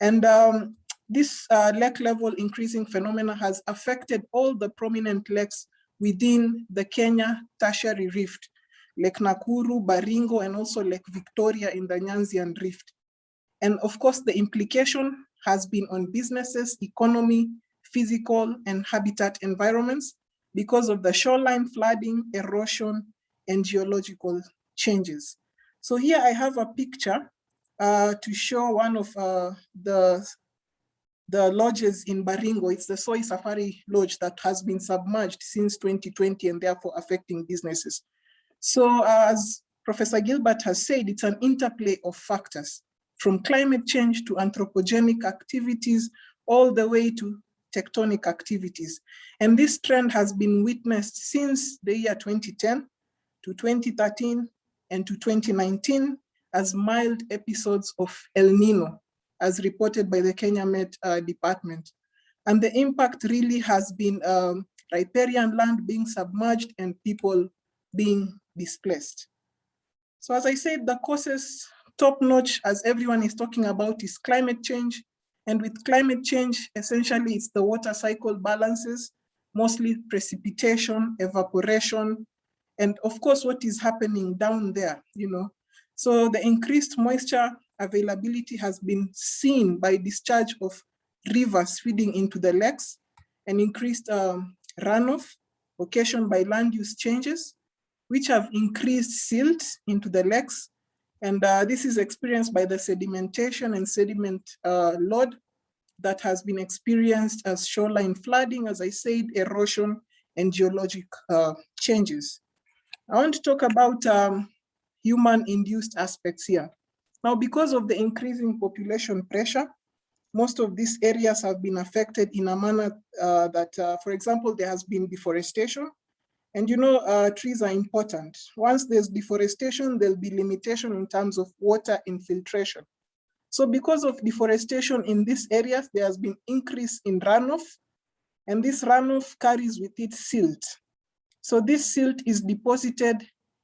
And um, this uh, lake level increasing phenomena has affected all the prominent lakes within the Kenya tertiary rift, Lake Nakuru, Baringo, and also Lake Victoria in the Nyanzian rift. And of course, the implication has been on businesses, economy, physical and habitat environments because of the shoreline flooding, erosion, and geological changes. So here I have a picture uh, to show one of uh, the, the lodges in Baringo. It's the Soi Safari Lodge that has been submerged since 2020 and therefore affecting businesses. So uh, as Professor Gilbert has said, it's an interplay of factors from climate change to anthropogenic activities, all the way to tectonic activities. And this trend has been witnessed since the year 2010 to 2013 and to 2019 as mild episodes of El Nino, as reported by the Kenya Met uh, Department. And the impact really has been um, riparian land being submerged and people being displaced. So as I said, the causes top notch, as everyone is talking about, is climate change. And with climate change, essentially it's the water cycle balances, mostly precipitation, evaporation, and of course what is happening down there, you know. So the increased moisture availability has been seen by discharge of rivers feeding into the lakes and increased um, runoff occasioned by land use changes, which have increased silt into the lakes and uh, this is experienced by the sedimentation and sediment uh, load that has been experienced as shoreline flooding, as I said, erosion and geologic uh, changes. I want to talk about um, human-induced aspects here. Now, because of the increasing population pressure, most of these areas have been affected in a manner uh, that, uh, for example, there has been deforestation, and you know, uh, trees are important. Once there's deforestation, there'll be limitation in terms of water infiltration. So because of deforestation in these areas, there has been increase in runoff, and this runoff carries with it silt. So this silt is deposited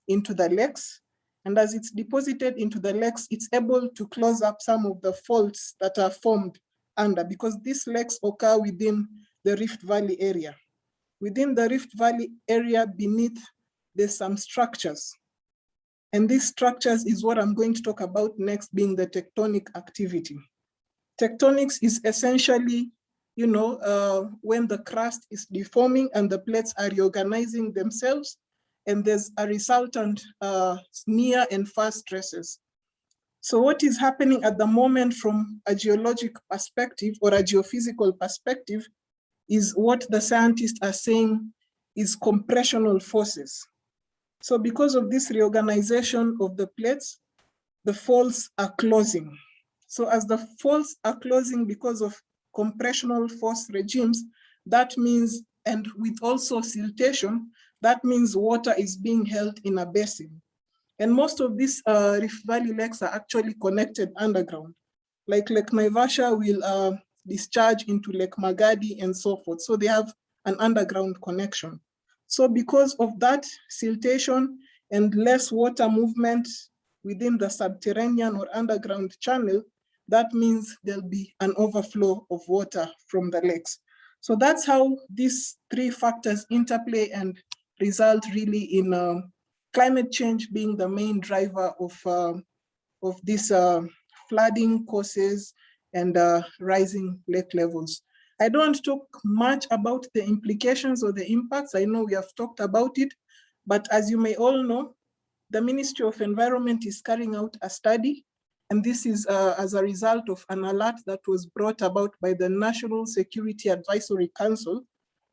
into the lakes, and as it's deposited into the lakes, it's able to close up some of the faults that are formed under, because these lakes occur within the Rift Valley area. Within the Rift Valley area beneath, there's some structures. And these structures is what I'm going to talk about next being the tectonic activity. Tectonics is essentially, you know, uh, when the crust is deforming and the plates are reorganizing themselves and there's a resultant uh, near and far stresses. So what is happening at the moment from a geologic perspective or a geophysical perspective is what the scientists are saying is compressional forces. So because of this reorganization of the plates, the faults are closing. So as the faults are closing because of compressional force regimes, that means, and with also siltation, that means water is being held in a basin. And most of these uh, Rift Valley lakes are actually connected underground. Like Lake Naivasha will uh, discharge into Lake Magadi and so forth. So they have an underground connection. So because of that siltation and less water movement within the subterranean or underground channel, that means there'll be an overflow of water from the lakes. So that's how these three factors interplay and result really in uh, climate change being the main driver of, uh, of this uh, flooding causes and uh, rising lake levels. I don't talk much about the implications or the impacts. I know we have talked about it, but as you may all know, the Ministry of Environment is carrying out a study, and this is uh, as a result of an alert that was brought about by the National Security Advisory Council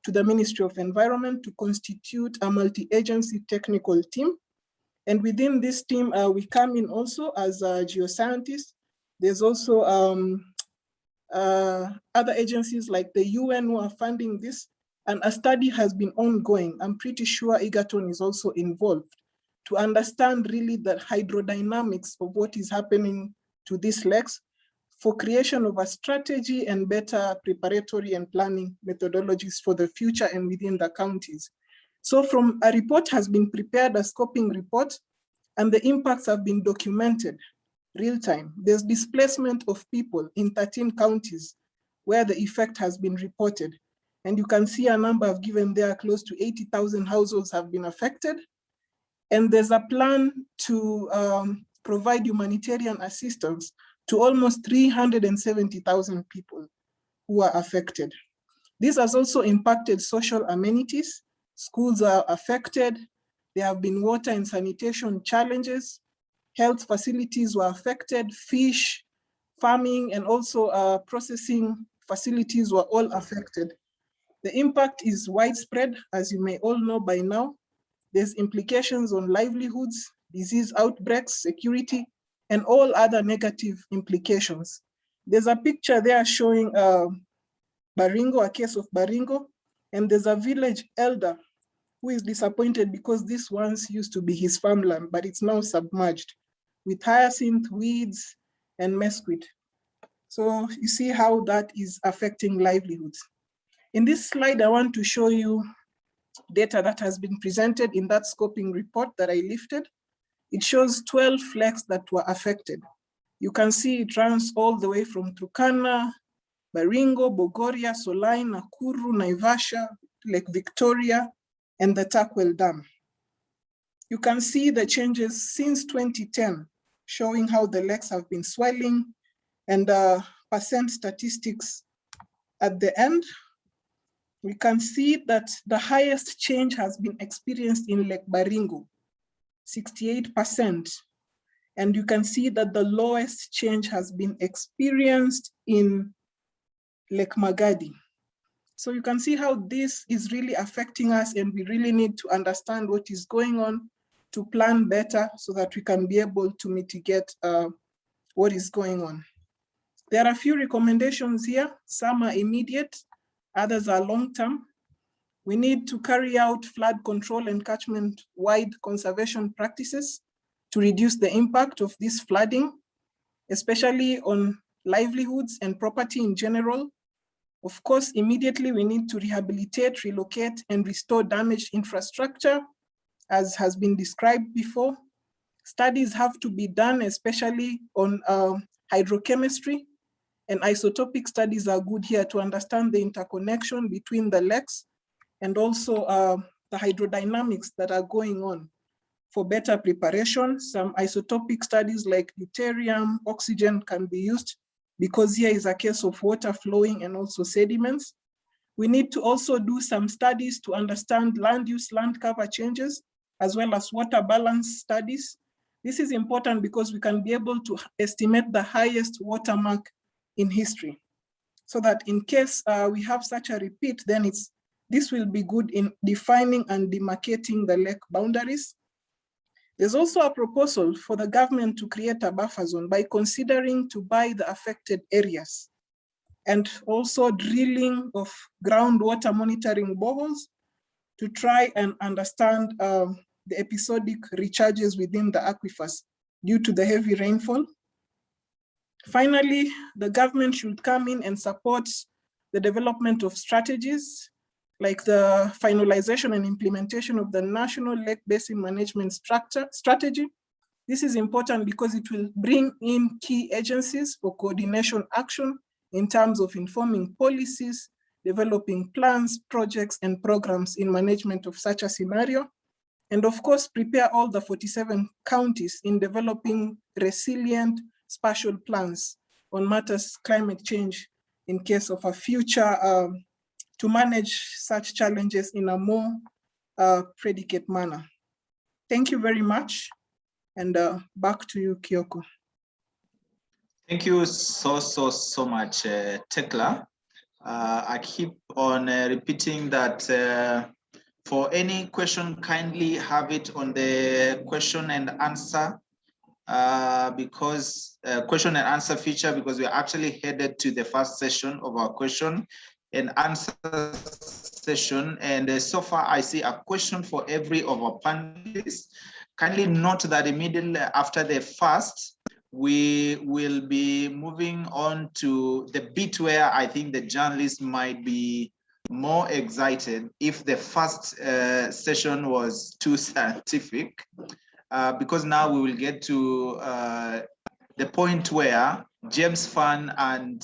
to the Ministry of Environment to constitute a multi-agency technical team. And within this team, uh, we come in also as a geoscientist there's also um, uh, other agencies like the UN who are funding this, and a study has been ongoing. I'm pretty sure Egerton is also involved to understand really the hydrodynamics of what is happening to these lakes for creation of a strategy and better preparatory and planning methodologies for the future and within the counties. So from a report has been prepared, a scoping report, and the impacts have been documented real time. There's displacement of people in 13 counties where the effect has been reported. And you can see a number I've given there, close to 80,000 households have been affected. And there's a plan to um, provide humanitarian assistance to almost 370,000 people who are affected. This has also impacted social amenities. Schools are affected. There have been water and sanitation challenges health facilities were affected, fish, farming, and also uh, processing facilities were all affected. The impact is widespread, as you may all know by now. There's implications on livelihoods, disease outbreaks, security, and all other negative implications. There's a picture there showing uh, Baringo, a case of Baringo, and there's a village elder who is disappointed because this once used to be his farmland, but it's now submerged with hyacinth, weeds, and mesquite. So you see how that is affecting livelihoods. In this slide, I want to show you data that has been presented in that scoping report that I lifted. It shows 12 flecks that were affected. You can see it runs all the way from Turkana, Baringo, Bogoria, Solai, Nakuru, Naivasha, Lake Victoria, and the Turkwel Dam. You can see the changes since 2010, showing how the lakes have been swelling and uh, percent statistics at the end. We can see that the highest change has been experienced in Lake Baringo, 68%. And you can see that the lowest change has been experienced in Lake Magadi. So you can see how this is really affecting us and we really need to understand what is going on to plan better so that we can be able to mitigate uh, what is going on. There are a few recommendations here. Some are immediate, others are long-term. We need to carry out flood control and catchment-wide conservation practices to reduce the impact of this flooding, especially on livelihoods and property in general, of course, immediately we need to rehabilitate, relocate, and restore damaged infrastructure, as has been described before. Studies have to be done, especially on uh, hydrochemistry, and isotopic studies are good here to understand the interconnection between the lakes and also uh, the hydrodynamics that are going on. For better preparation, some isotopic studies like deuterium, oxygen can be used because here is a case of water flowing and also sediments. We need to also do some studies to understand land use, land cover changes, as well as water balance studies. This is important because we can be able to estimate the highest watermark in history. So that in case uh, we have such a repeat, then it's this will be good in defining and demarcating the lake boundaries there's also a proposal for the government to create a buffer zone by considering to buy the affected areas and also drilling of groundwater monitoring boreholes to try and understand um, the episodic recharges within the aquifers due to the heavy rainfall. Finally, the government should come in and support the development of strategies like the finalization and implementation of the National Lake Basin Management Structure Strategy. This is important because it will bring in key agencies for coordination action in terms of informing policies, developing plans, projects, and programs in management of such a scenario. And of course, prepare all the 47 counties in developing resilient spatial plans on matters climate change in case of a future um, to manage such challenges in a more uh, predicate manner. Thank you very much. And uh, back to you, Kyoko. Thank you so, so, so much, uh, Thecla. Uh, I keep on uh, repeating that uh, for any question, kindly have it on the question and answer uh, because question and answer feature because we're actually headed to the first session of our question and answer session. And uh, so far, I see a question for every of our panelists. Kindly note that immediately after the first, we will be moving on to the bit where I think the journalists might be more excited if the first uh, session was too scientific, uh, because now we will get to uh, the point where James Fahn and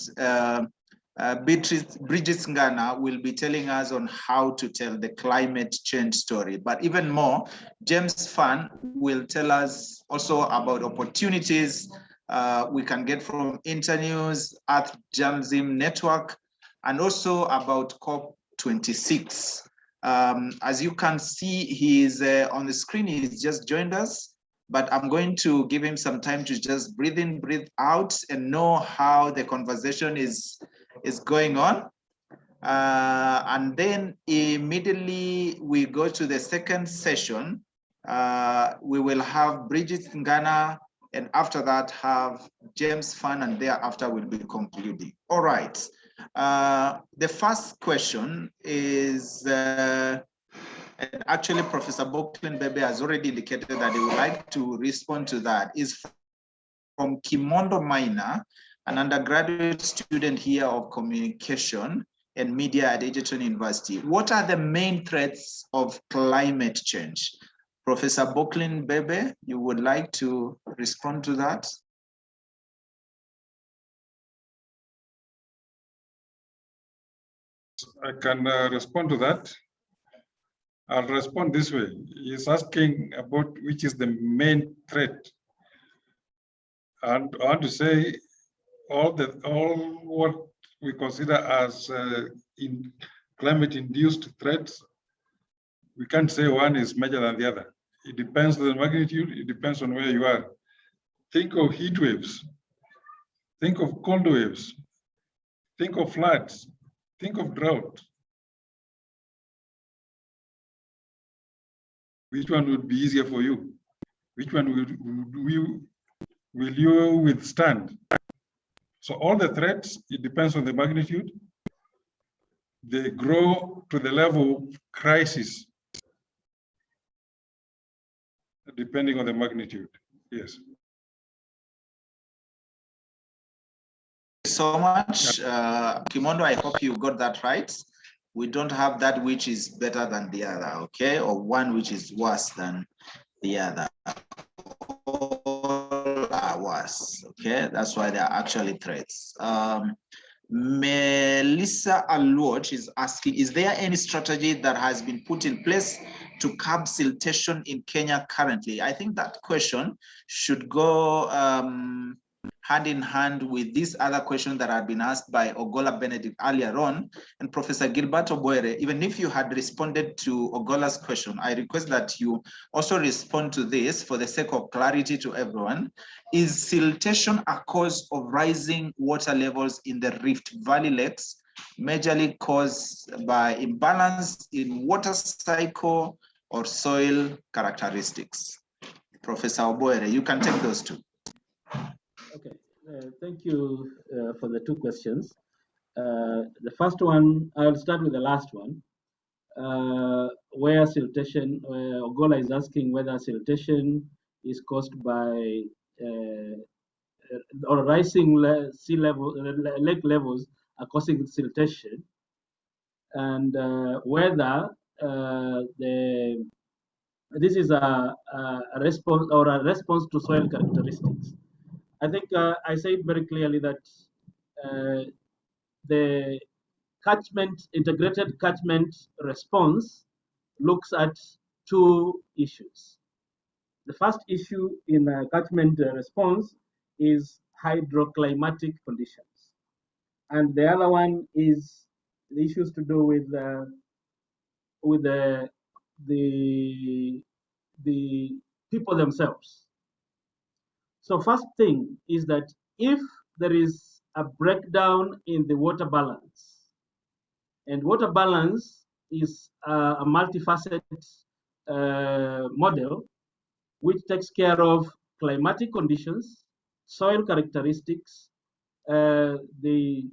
uh, Beatrice, Bridget Ngana will be telling us on how to tell the climate change story. But even more, James Fahn will tell us also about opportunities uh, we can get from Internews, Earth Journalism Network, and also about COP26. Um, as you can see, he is uh, on the screen, he's just joined us. but I'm going to give him some time to just breathe in, breathe out and know how the conversation is, is going on. Uh, and then immediately we go to the second session. Uh, we will have Bridget Ngana and after that have James Fahn and thereafter we'll be concluding. All right. Uh, the first question is, uh, actually Professor Bockline Bebe has already indicated that he would like to respond to that, is from Kimondo Minor, an undergraduate student here of communication and media at Egerton University. What are the main threats of climate change? Professor Bockline Bebe, you would like to respond to that? I can uh, respond to that. I'll respond this way. He's asking about which is the main threat. And I want to say all the all what we consider as uh, in climate induced threats, we can't say one is major than the other. It depends on the magnitude, it depends on where you are. Think of heat waves, think of cold waves, think of floods, think of drought. Which one would be easier for you? Which one will, will you withstand? So all the threats, it depends on the magnitude. They grow to the level of crisis, depending on the magnitude. Yes. so much, uh, Kimondo. I hope you got that right. We don't have that which is better than the other, okay, or one which is worse than the other. Worse, okay. That's why they are actually threats. Um, Melissa Aluoch is asking, is there any strategy that has been put in place to curb siltation in Kenya currently? I think that question should go um, hand in hand with this other question that had been asked by Ogola Benedict earlier on and Professor Gilbert Obwoyere, even if you had responded to Ogola's question, I request that you also respond to this for the sake of clarity to everyone. Is siltation a cause of rising water levels in the Rift Valley lakes, majorly caused by imbalance in water cycle or soil characteristics? Professor Obwoyere, you can take those two. Okay, uh, thank you uh, for the two questions. Uh, the first one, I'll start with the last one, uh, where siltation, uh, Ogolla is asking whether siltation is caused by uh, or rising le sea level, lake levels are causing siltation, and whether the this is a, a response or a response to soil characteristics. I think uh, I said very clearly that uh, the catchment, integrated catchment response looks at two issues. The first issue in a catchment response is hydroclimatic conditions. And the other one is the issues to do with uh, with the, the the people themselves. So first thing is that if there is a breakdown in the water balance, and water balance is uh, a multifaceted uh, model which takes care of climatic conditions, soil characteristics, uh, the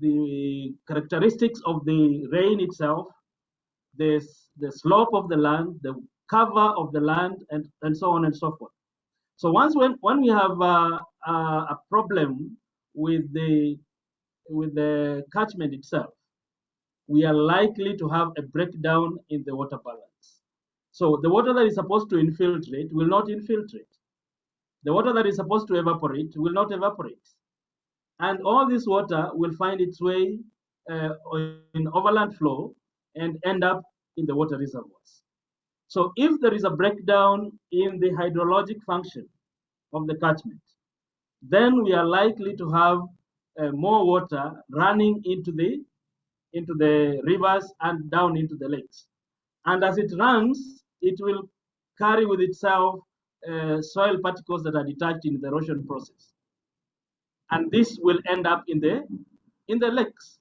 the characteristics of the rain itself, the, the slope of the land, the cover of the land, and, and so on and so forth. So once when, when we have uh, uh, a problem with the with the catchment itself, we are likely to have a breakdown in the water balance. So the water that is supposed to infiltrate will not infiltrate. The water that is supposed to evaporate will not evaporate. And all this water will find its way uh, in overland flow and end up in the water reservoirs. So if there is a breakdown in the hydrologic function of the catchment, then we are likely to have uh, more water running into the into the rivers and down into the lakes. And as it runs, it will carry with itself uh, soil particles that are detached in the erosion process. And this will end up in the, in the lakes.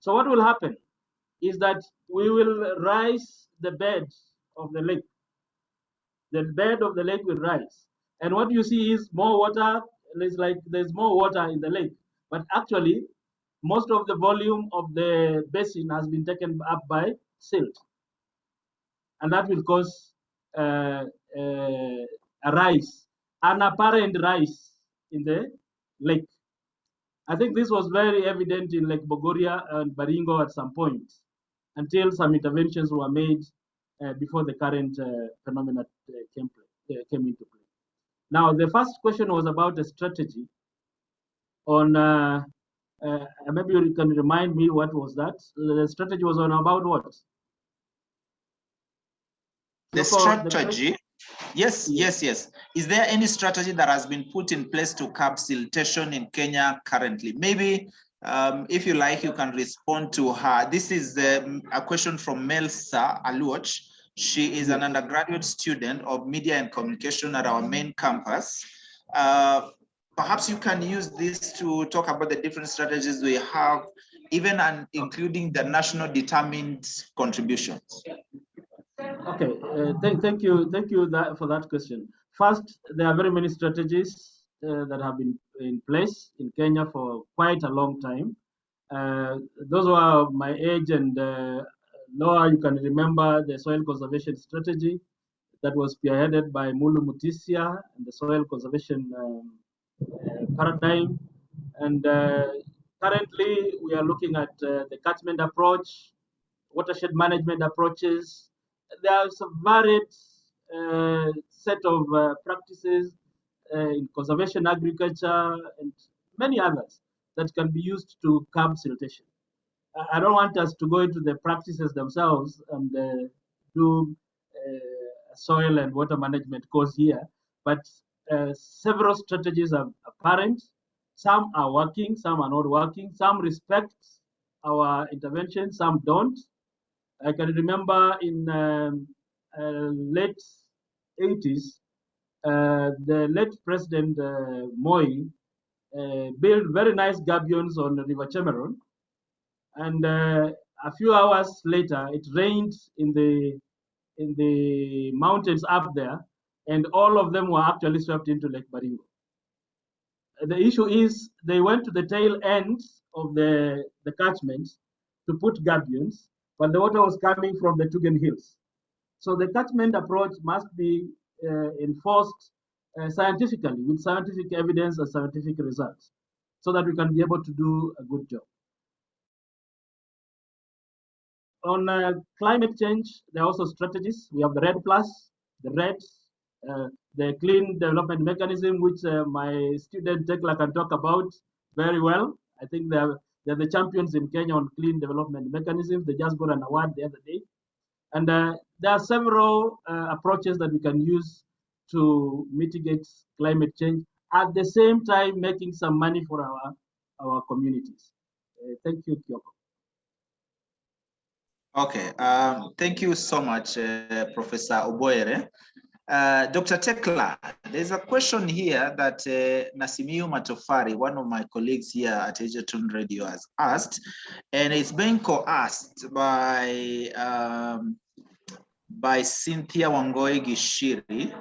So what will happen is that we will rise the bed of the lake. The bed of the lake will rise. And what you see is more water, it's like there's more water in the lake. But actually, most of the volume of the basin has been taken up by silt. And that will cause uh, uh, a rise, an apparent rise in the lake. I think this was very evident in Lake Bogoria and Baringo at some point until some interventions were made uh, before the current uh, phenomena uh, came, uh, came into play. Now, the first question was about a strategy on, uh, uh, maybe you can remind me what was that? The strategy was on about what? The So for the strategy, yes, yes, yes. Is there any strategy that has been put in place to curb siltation in Kenya currently? Maybe um, if you like, you can respond to her. This is um, a question from Melsa Aluoch. She is an undergraduate student of media and communication at our main campus. Uh, perhaps you can use this to talk about the different strategies we have, even and including the national determined contributions. Okay, uh, thank, thank you, thank you that, for that question. First, there are very many strategies uh, that have been in place in Kenya for quite a long time. Uh, those who are my age and uh, lower, you can remember the soil conservation strategy that was spearheaded by Mulu Mutisia and the soil conservation um, uh, paradigm. And uh, currently, we are looking at uh, the catchment approach, watershed management approaches. There are a varied uh, set of uh, practices uh, in conservation agriculture and many others that can be used to curb siltation. I- don't want us to go into the practices themselves and uh, do uh, soil and water management course here, but uh, several strategies are apparent. Some are working, some are not working. Some respect our intervention, some don't. I can remember in um, uh, late 80s, uh, the late President uh, Moi built very nice gabions on the River Chemeron. And uh, a few hours later, it rained in the in the mountains up there, and all of them were actually swept into Lake Baringo. The issue is they went to the tail end of the, the catchment to put gabions, but the water was coming from the Tugen Hills. So the catchment approach must be uh, enforced uh, scientifically with scientific evidence and scientific results so that we can be able to do a good job. On uh, climate change, there are also strategies. We have the REDD Plus, the REDD, uh, the Clean Development Mechanism, which uh, my student Thecla can talk about very well. I think they're, they're the champions in Kenya on clean development mechanisms. They just got an award the other day. And uh, there are several uh, approaches that we can use to mitigate climate change at the same time making some money for our, our communities. Uh, thank you, Kyoko. Okay, um, thank you so much, uh, Professor Obwoyere. Uh, Dr. Thecla, there's a question here that uh, Nasimiu Matofari, one of my colleagues here at Egerton Radio has asked, and it's being co-asked by, um, by Cynthia Wangoi Gishiri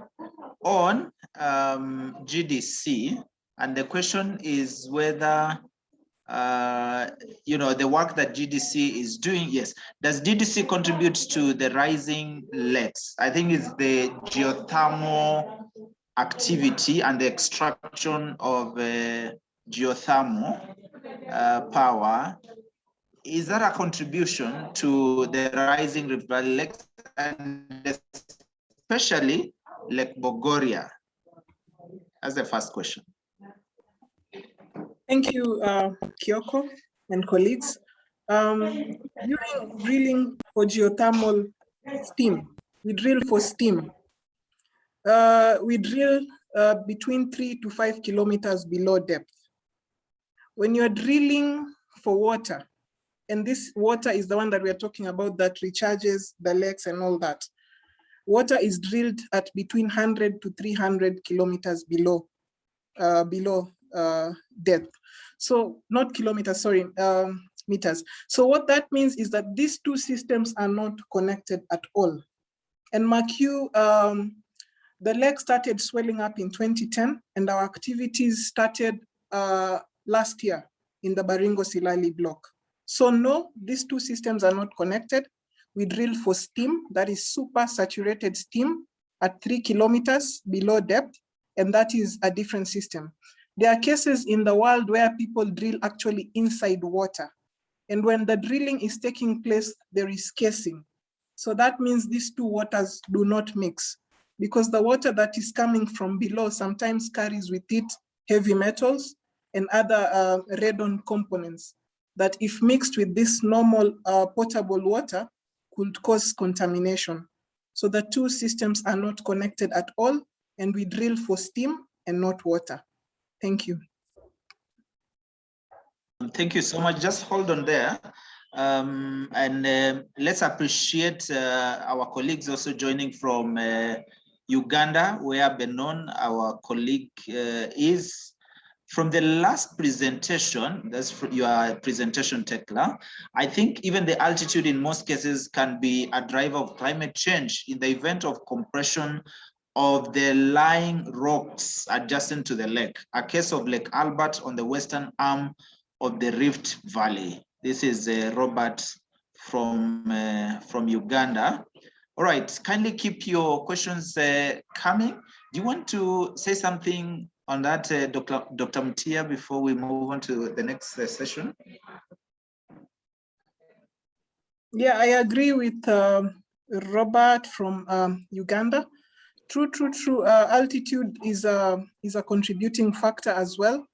on um, GDC. And the question is whether uh, you know, the work that GDC is doing, yes. Does GDC contribute to the rising lakes? I think it's the geothermal activity and the extraction of uh, geothermal uh, power. Is that a contribution to the rising Valley lakes and especially Lake Bogoria? That's the first question. Thank you, uh, Kyoko and colleagues. Um, during drilling for geothermal steam, we drill for steam. Uh, we drill uh, between three to five kilometers below depth. When you're drilling for water, and this water is the one that we are talking about that recharges the lakes and all that. water is drilled at between 100 to 300 kilometers below, uh, below uh, depth. So not kilometers, sorry, um, meters. So what that means is that these two systems are not connected at all. And MACU, um, the lake started swelling up in 2010 and our activities started uh, last year in the Baringo Silali block. So no, these two systems are not connected. We drill for steam, that is super saturated steam at three kilometers below depth, and that is a different system. There are cases in the world where people drill actually inside water. And when the drilling is taking place, there is casing. So that means these two waters do not mix because the water that is coming from below sometimes carries with it heavy metals and other uh, radon components that if mixed with this normal uh, potable water could cause contamination. So the two systems are not connected at all and we drill for steam and not water. Thank you. Thank you so much. Just hold on there. Um, and uh, let's appreciate uh, our colleagues also joining from uh, Uganda, where Benon, our colleague, uh, is. From the last presentation, that's your presentation, Thecla, I think even the altitude in most cases can be a driver of climate change in the event of compression of the lying rocks adjacent to the lake. A case of Lake Albert on the western arm of the Rift Valley. This is uh, Robert from, uh, from Uganda. All right, kindly keep your questions uh, coming. Do you want to say something on that, uh, Dr. Dr. Before we move on to the next uh, session? Yeah, I agree with um, Robert from um, Uganda. True, true, true. Uh, altitude is a is a contributing factor as well,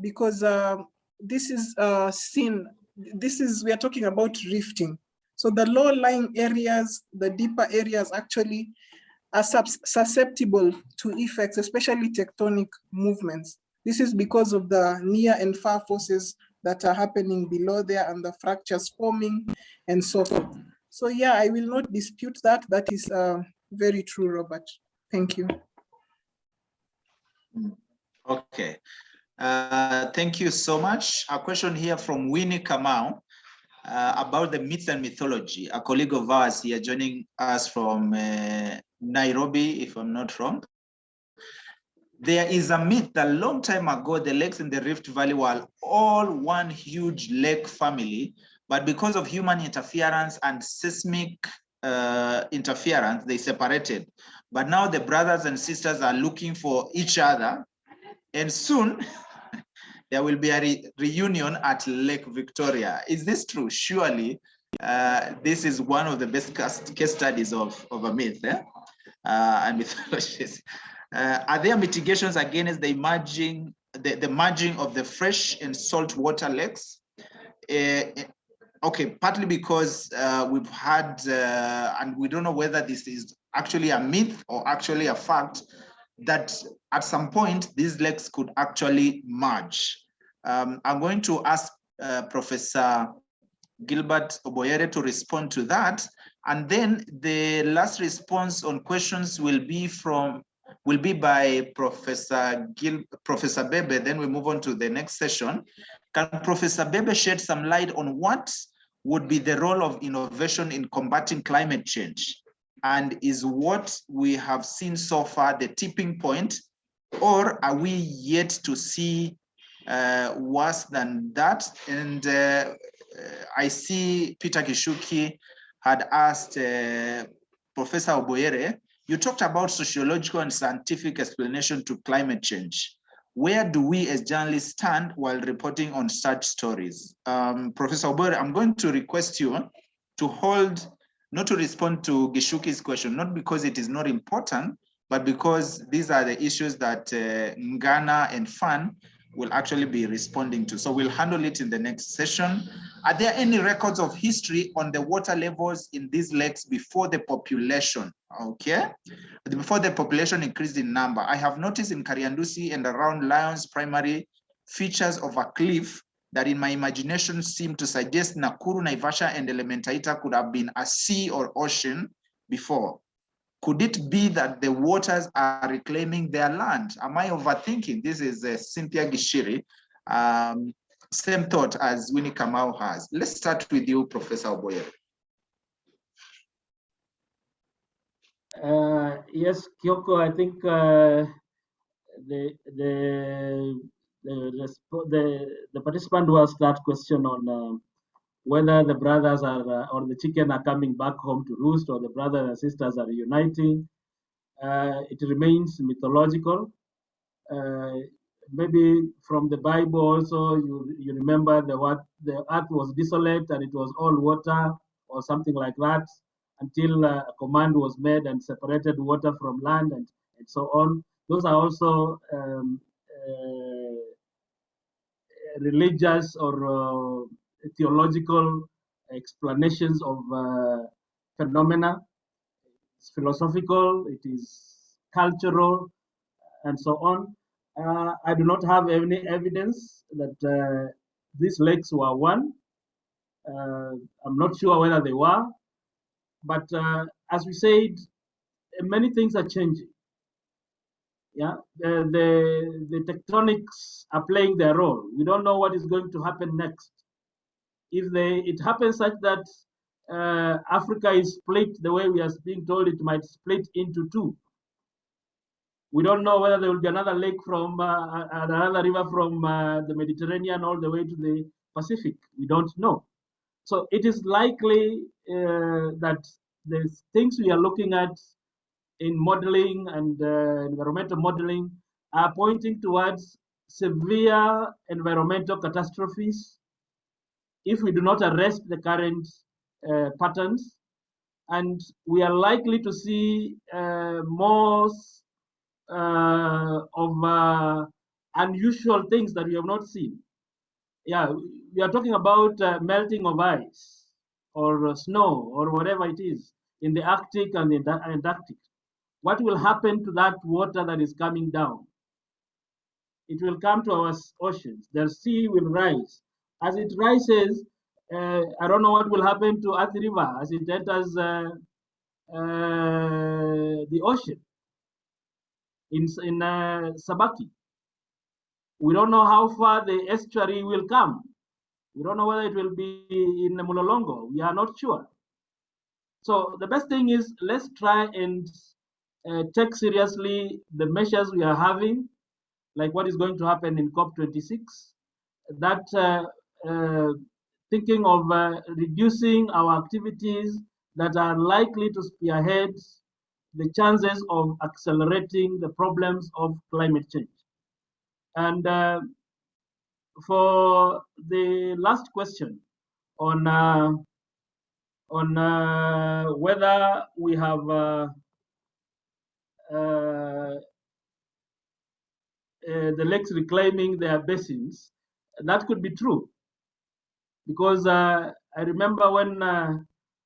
because uh, this is uh, seen. This is we are talking about rifting. So the low-lying areas, the deeper areas, actually are susceptible to effects, especially tectonic movements. This is because of the near and far forces that are happening below there and the fractures forming and so forth. So yeah, I will not dispute that. That is uh, very true, Robert. Thank you. Okay. Uh, thank you so much. A question here from Winnie Kamau uh, about the myth and mythology. A colleague of ours here joining us from uh, Nairobi, if I'm not wrong. There is a myth that a long time ago, the lakes in the Rift Valley were all one huge lake family, but because of human interference and seismic uh, interference, they separated. But now the brothers and sisters are looking for each other. And soon there will be a re reunion at Lake Victoria. Is this true? Surely uh, this is one of the best case studies of, of a myth eh? uh, and mythologies. Uh, are there mitigations against the emerging, the, the merging of the fresh and salt water lakes? Uh, okay, partly because uh, we've had, uh, and we don't know whether this is actually a myth or actually a fact that at some point these lakes could actually merge. Um, I'm going to ask uh, Professor Gilbert Obwoyere to respond to that. And then the last response on questions will be from will be by Professor Gil, Professor Bebe. Then we move on to the next session. Can Professor Bebe shed some light on what would be the role of innovation in combating climate change? And is what we have seen so far the tipping point, or are we yet to see uh, worse than that? And uh, I see Peter Gishuki had asked uh, Professor Obwoyere, you talked about sociological and scientific explanation to climate change. Where do we as journalists stand while reporting on such stories? Um, Professor Obwoyere, I'm going to request you to hold, not to respond to Gishuki's question, not because it is not important, but because these are the issues that uh, Ngana and Fahn will actually be responding to. So we'll handle it in the next session. Are there any records of history on the water levels in these lakes before the population? Okay, before the population increased in number. I have noticed in Kariandusi and around Lions primary features of a cliff that in my imagination seem to suggest Nakuru, Naivasha, and Elementaita could have been a sea or ocean before. Could it be that the waters are reclaiming their land? Am I overthinking? This is uh, Cynthia Gishiri. Um, same thought as Winnie Kamau has. Let's start with you, Professor Obwoyere. Uh, yes, Kyoko, I think uh, the, the, the, the, the participant who asked that question on uh, whether the brothers are uh, or the chicken are coming back home to roost or the brothers and sisters are uniting, uh, it remains mythological. Uh, maybe from the Bible also, you, you remember the, what, the earth was desolate and it was all water or something like that until uh, a command was made and separated water from land and, and so on. Those are also um, uh, religious or uh, theological explanations of uh, phenomena. It's philosophical, it is cultural, and so on. Uh, I do not have any evidence that uh, these lakes were one. I'm not sure whether they were, but uh, as we said, many things are changing. Yeah, the, the, the tectonics are playing their role. We don't know what is going to happen next. If they, it happens such that uh, Africa is split the way we are being told it might split into two. We don't know whether there will be another lake from uh, another river from uh, the Mediterranean all the way to the Pacific. We don't know. So it is likely uh, that the things we are looking at in modeling and uh, environmental modeling are pointing towards severe environmental catastrophes if we do not arrest the current uh, patterns. And we are likely to see uh, more uh, of uh, unusual things that we have not seen. Yeah, we are talking about uh, melting of ice or snow or whatever it is in the Arctic and the Antarctic. What will happen to that water that is coming down? It will come to our oceans. The sea will rise. As it rises, uh, I don't know what will happen to Athi River as it enters uh, uh, the ocean in, in uh, Sabaki. We don't know how far the estuary will come. We don't know whether it will be in Mulolongo. We are not sure. So the best thing is let's try and uh, take seriously the measures we are having, like what is going to happen in COP26, that uh, uh, thinking of uh, reducing our activities that are likely to spearhead the chances of accelerating the problems of climate change. And uh, for the last question on uh, on whether we have Uh, uh, the lakes reclaiming their basins. That could be true, because uh, I remember when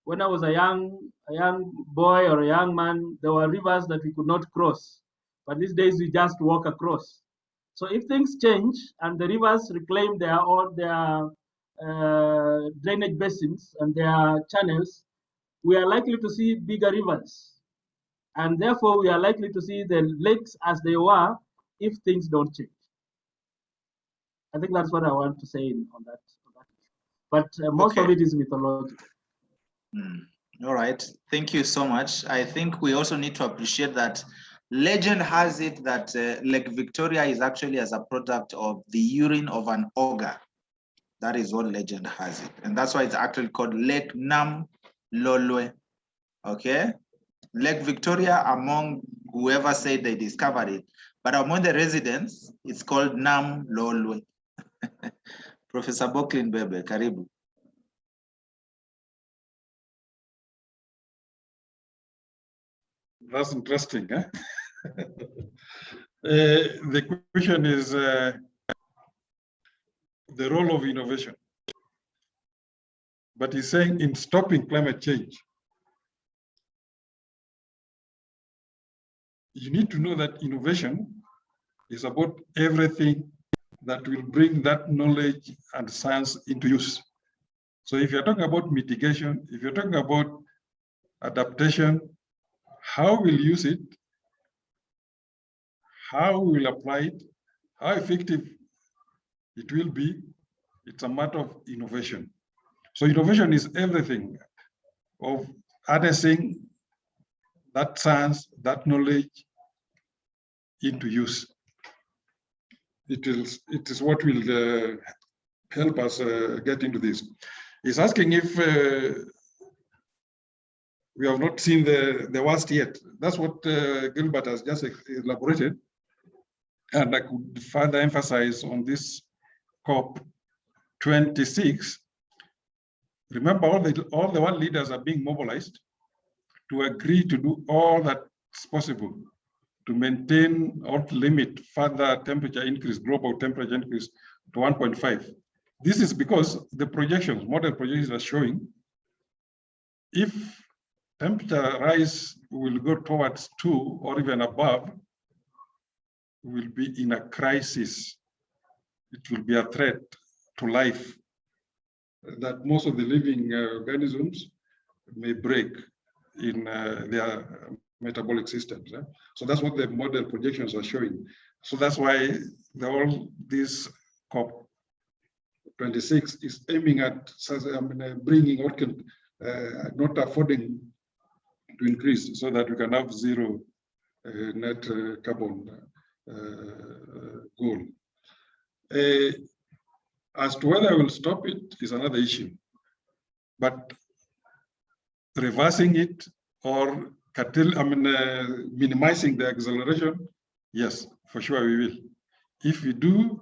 when I was a young a young boy or a young man, there were rivers that we could not cross, but these days we just walk across. So if things change and the rivers reclaim their all their uh, drainage basins and their channels, we are likely to see bigger rivers. And therefore, we are likely to see the lakes as they were if things don't change. I think that's what I want to say on that. On that. But uh, most okay. of it is mythological. Mm. All right. Thank you so much. I think we also need to appreciate that legend has it that uh, Lake Victoria is actually as a product of the urine of an ogre. That is what legend has it. And that's why it's actually called Lake Nam Lolwe. Okay. Lake Victoria among whoever said they discovered it, but among the residents, it's called Nam Lolwe. Professor Bockline Bebe, karibu. That's interesting. Eh? uh, the question is, uh, the role of innovation. But he's saying in stopping climate change, you need to know that innovation is about everything that will bring that knowledge and science into use. So if you're talking about mitigation, if you're talking about adaptation, How we'll use it, how we'll apply it, how effective it will be, it's a matter of innovation. So innovation is everything of harnessing that science, that knowledge into use. It is, it is what will uh, help us uh, get into this. He's asking if uh, we have not seen the, the worst yet. That's what uh, Gilbert has just elaborated. And I could further emphasize on this COP 26. Remember, all the, all the world leaders are being mobilized to agree to do all that's possible to maintain or to limit further temperature increase, global temperature increase to 1.5. This is because the projections, model projections are showing if temperature rise will go towards two or even above, will be in a crisis. It will be a threat to life that most of the living uh, organisms may break in uh, their metabolic systems. Eh? So that's what the model projections are showing. So that's why the, all this COP 26 is aiming at I mean, uh, bringing what can uh, not affording to increase so that we can have zero uh, net uh, carbon uh, goal. Uh, as to whether I will stop it is another issue, but reversing it or curtail, I mean, uh, minimizing the acceleration, yes, for sure we will. If we do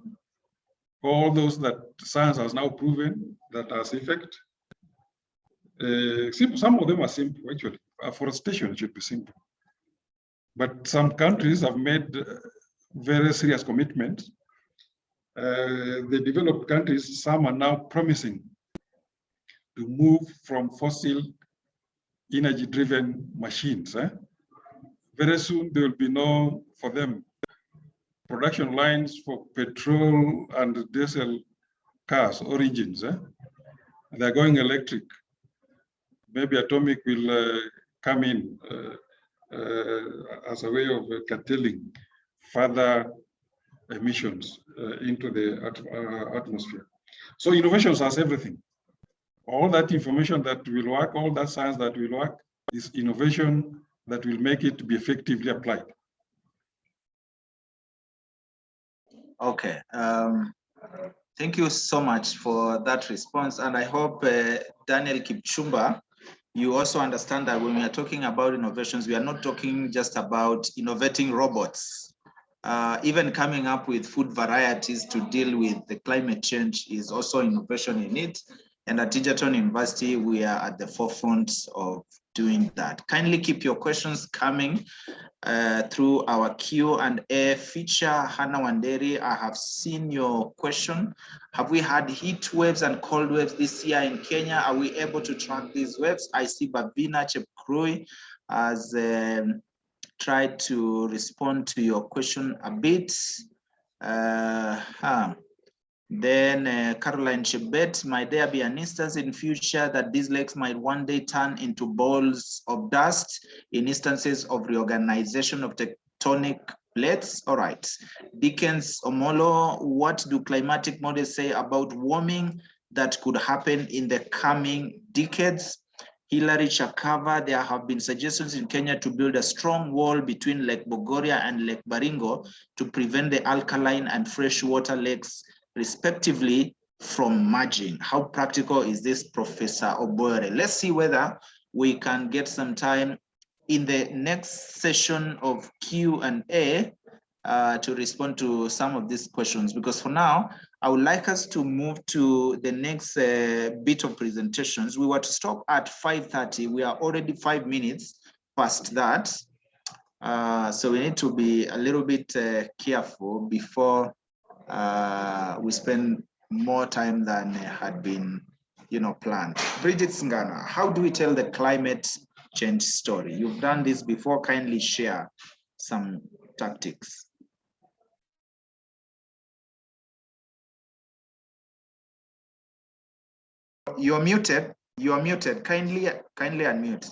all those that science has now proven that has effect, uh, some of them are simple actually. Afforestation should be simple. But some countries have made very serious commitments. Uh, the developed countries, some are now promising to move from fossil energy driven machines. Eh? Very soon there will be no, for them, production lines for petrol and diesel cars or engines. Eh? They're going electric. Maybe atomic will uh, come in uh, uh, as a way of curtailing further emissions uh, into the at, uh, atmosphere. So innovations has everything. All that information that will work, all that science that will work is innovation that will make it be effectively applied. Okay. Um, thank you so much for that response. And I hope uh, Daniel Kipchumba, you also understand that when we are talking about innovations, we are not talking just about innovating robots uh, even coming up with food varieties to deal with the climate change is also innovation in it. And at Egerton University, we are at the forefront of doing that. Kindly keep your questions coming uh, through our Q&A feature. Hannah Wanderi, I have seen your question. Have we had heat waves and cold waves this year in Kenya? Are we able to track these waves? I see Babina Chepkrui has um, try to respond to your question a bit. Uh, huh. Then uh, Caroline Chebet, might there be an instance in future that these lakes might one day turn into balls of dust in instances of reorganization of tectonic plates? All right. Dickens Omolo, what do climatic models say about warming that could happen in the coming decades? Hilary Chakava, there have been suggestions in Kenya to build a strong wall between Lake Bogoria and Lake Baringo to prevent the alkaline and freshwater lakes, respectively, from margin. How practical is this, Professor Obwoyere? Let's see whether we can get some time in the next session of Q&A uh, to respond to some of these questions, because for now, I would like us to move to the next uh, bit of presentations. We were to stop at 5.30. We are already five minutes past that. Uh, so we need to be a little bit uh, careful before uh, we spend more time than had been you know, planned. Bridget Singana, how do we tell the climate change story? You've done this before, kindly share some tactics. You're muted. You're muted. Kindly, kindly unmute.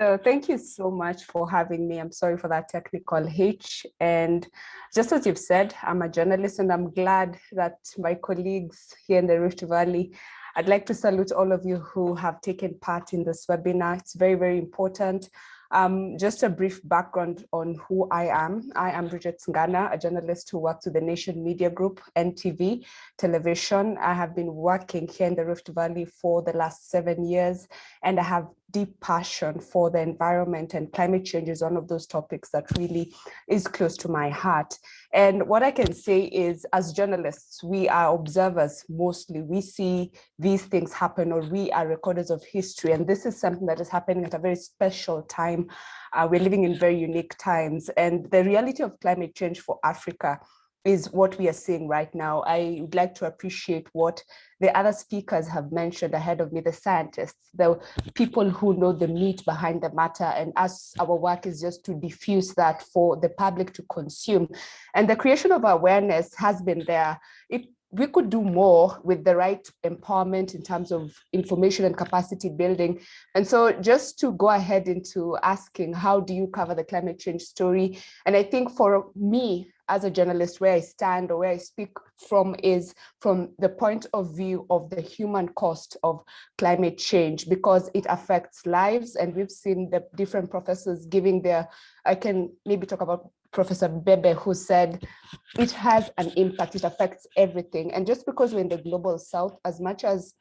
So thank you so much for having me. I'm sorry for that technical hitch. And just as you've said, I'm a journalist and I'm glad that my colleagues here in the Rift Valley, I'd like to salute all of you who have taken part in this webinar. It's very, very important. Um, just a brief background on who I am. I am Bridget Ngana, a journalist who works with the Nation Media Group, NTV, television. I have been working here in the Rift Valley for the last seven years, and I have deep passion for the environment and climate change is one of those topics that really is close to my heart. And what I can say is as journalists, we are observers mostly. We see these things happen or we are recorders of history. And this is something that is happening at a very special time. Uh, we're living in very unique times. And the reality of climate change for Africa is what we are seeing right now. I would like to appreciate what the other speakers have mentioned ahead of me, the scientists, the people who know the meat behind the matter. And us, our work is just to diffuse that for the public to consume. And the creation of awareness has been there. It we could do more with the right empowerment in terms of information and capacity building. And so just to go ahead into asking, how do you cover the climate change story? And I think for me, as a journalist, where I stand or where I speak from is from the point of view of the human cost of climate change, because it affects lives. And we've seen the different professors giving their, I can maybe talk about Professor Bebe, who said it has an impact, it affects everything. And just because we're in the global south, as much as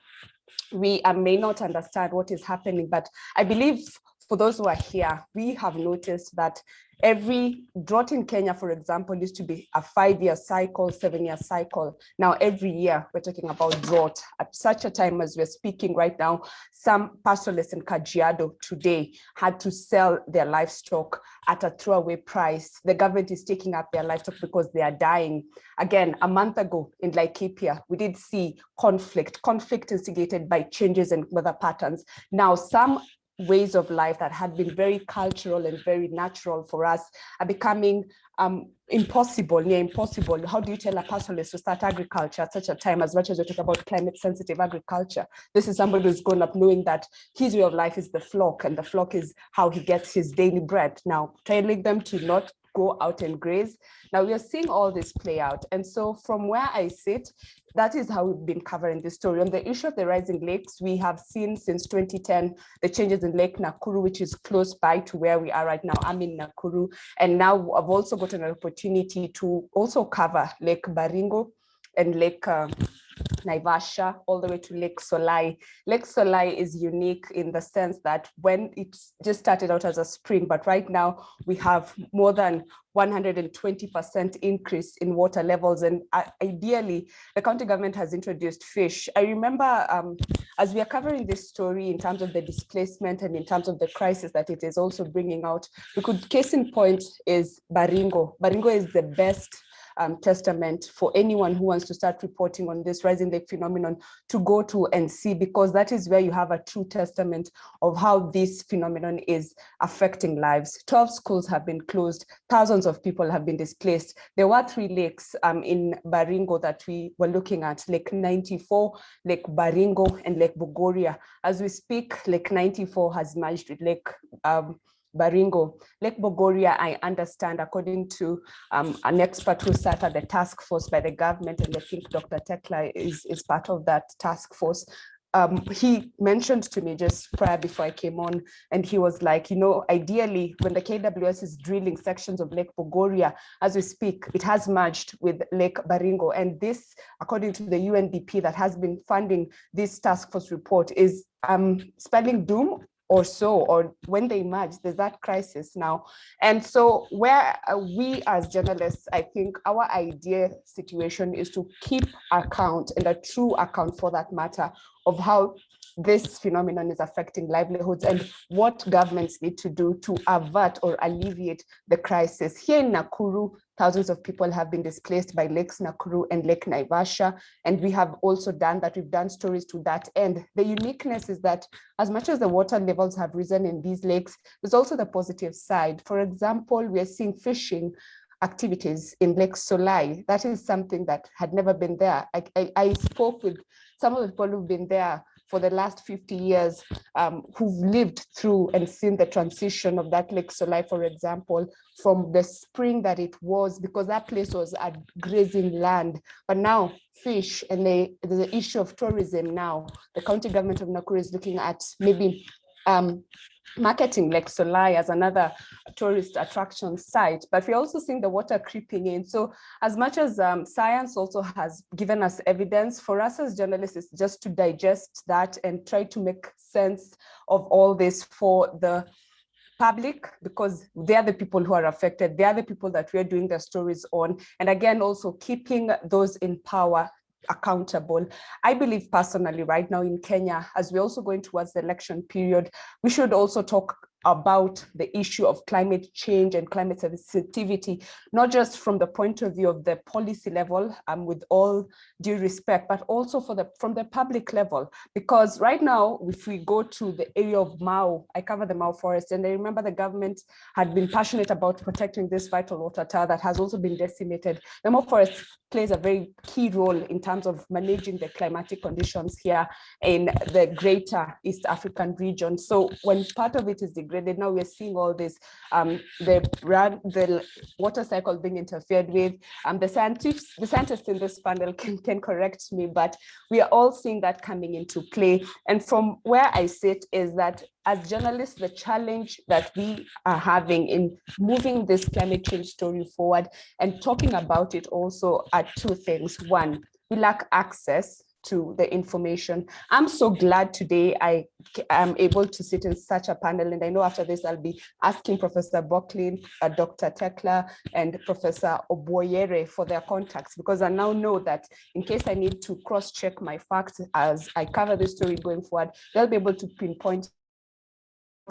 we may not understand what is happening, but I believe for those who are here, we have noticed that every drought in Kenya, for example, used to be a five-year cycle, seven-year cycle. Now, every year we're talking about drought. At such a time as we're speaking right now, some pastoralists in Kajiado today had to sell their livestock at a throwaway price. The government is taking up their livestock because they are dying. Again, a month ago in Laikipia, we did see conflict, conflict instigated by changes in weather patterns. Now, some ways of life that had been very cultural and very natural for us are becoming um, impossible, near impossible. How do you tell a pastoralist to start agriculture at such a time as much as we talk about climate sensitive agriculture? This is somebody who's grown up knowing that his way of life is the flock and the flock is how he gets his daily bread. Now, telling them to not go out and graze. Now we are seeing all this play out. And so from where I sit, that is how we've been covering the story. On the issue of the rising lakes, we have seen since 2010 the changes in Lake Nakuru, which is close by to where we are right now. I'm in Nakuru. And now I've also gotten an opportunity to also cover Lake Baringo and Lake uh, Naivasha all the way to Lake Solai. Lake Solai is unique in the sense that when it just started out as a spring, but right now we have more than 120% increase in water levels. And uh, ideally, the county government has introduced fish. I remember um, as we are covering this story in terms of the displacement and in terms of the crisis that it is also bringing out, we could case in point is Baringo. Baringo is the best um, testament for anyone who wants to start reporting on this rising lake phenomenon to go to and see, because that is where you have a true testament of how this phenomenon is affecting lives. 12 schools have been closed, thousands of people have been displaced. There were three lakes um, in Baringo that we were looking at, Lake 94, Lake Baringo, and Lake Bogoria. As we speak, Lake 94 has merged with Lake um, Baringo. Lake Bogoria, I understand, according to um, an expert who sat at the task force by the government, and I think Dr. Thecla is, is part of that task force, um, he mentioned to me just prior before I came on, and he was like, you know, ideally, when the KWS is drilling sections of Lake Bogoria, as we speak, it has merged with Lake Baringo. And this, according to the UNDP that has been funding this task force report, is um, spelling doom or so, or when they merge, there's that crisis now. And so where uh, we as journalists, I think our idea situation is to keep account and a true account for that matter of how this phenomenon is affecting livelihoods and what governments need to do to avert or alleviate the crisis. Here in Nakuru, thousands of people have been displaced by Lakes Nakuru and Lake Naivasha, and we have also done that. We've done stories to that end. The uniqueness is that as much as the water levels have risen in these lakes, there's also the positive side. For example, we are seeing fishing activities in Lake Solai. That is something that had never been there. I, I, I spoke with some of the people who've been there for the last 50 years um, who've lived through and seen the transition of that Lake Solai, for example, from the spring that it was, because that place was a grazing land, but now fish and the, the issue of tourism now, the county government of Nakuru is looking at maybe um, marketing Lake Solai as another tourist attraction site, but we're also seeing the water creeping in. So as much as um, science also has given us evidence, for us as journalists is just to digest that and try to make sense of all this for the public because they are the people who are affected. They are the people that we're doing the stories on. And again, also keeping those in power accountable. I believe personally right now in Kenya, as we're also going towards the election period, we should also talk about the issue of climate change and climate sensitivity, not just from the point of view of the policy level, um, with all due respect, but also for the from the public level. Because right now, if we go to the area of Mau, I cover the Mau forest, and I remember the government had been passionate about protecting this vital water tower that has also been decimated. The Mau forest plays a very key role in terms of managing the climatic conditions here in the greater East African region. So when part of it is the degraded. Now we're seeing all this, um, the the water cycle being interfered with. Um, the scientists, the scientists in this panel can, can correct me, but we are all seeing that coming into play. And from where I sit is that as journalists, the challenge that we are having in moving this climate change story forward and talking about it also are two things. One, we lack access to the information. I'm so glad today I am able to sit in such a panel and I know after this I'll be asking Professor Bockline, uh, Dr. Thecla and Professor Obwoyere for their contacts because I now know that in case I need to cross check my facts as I cover this story going forward, they'll be able to pinpoint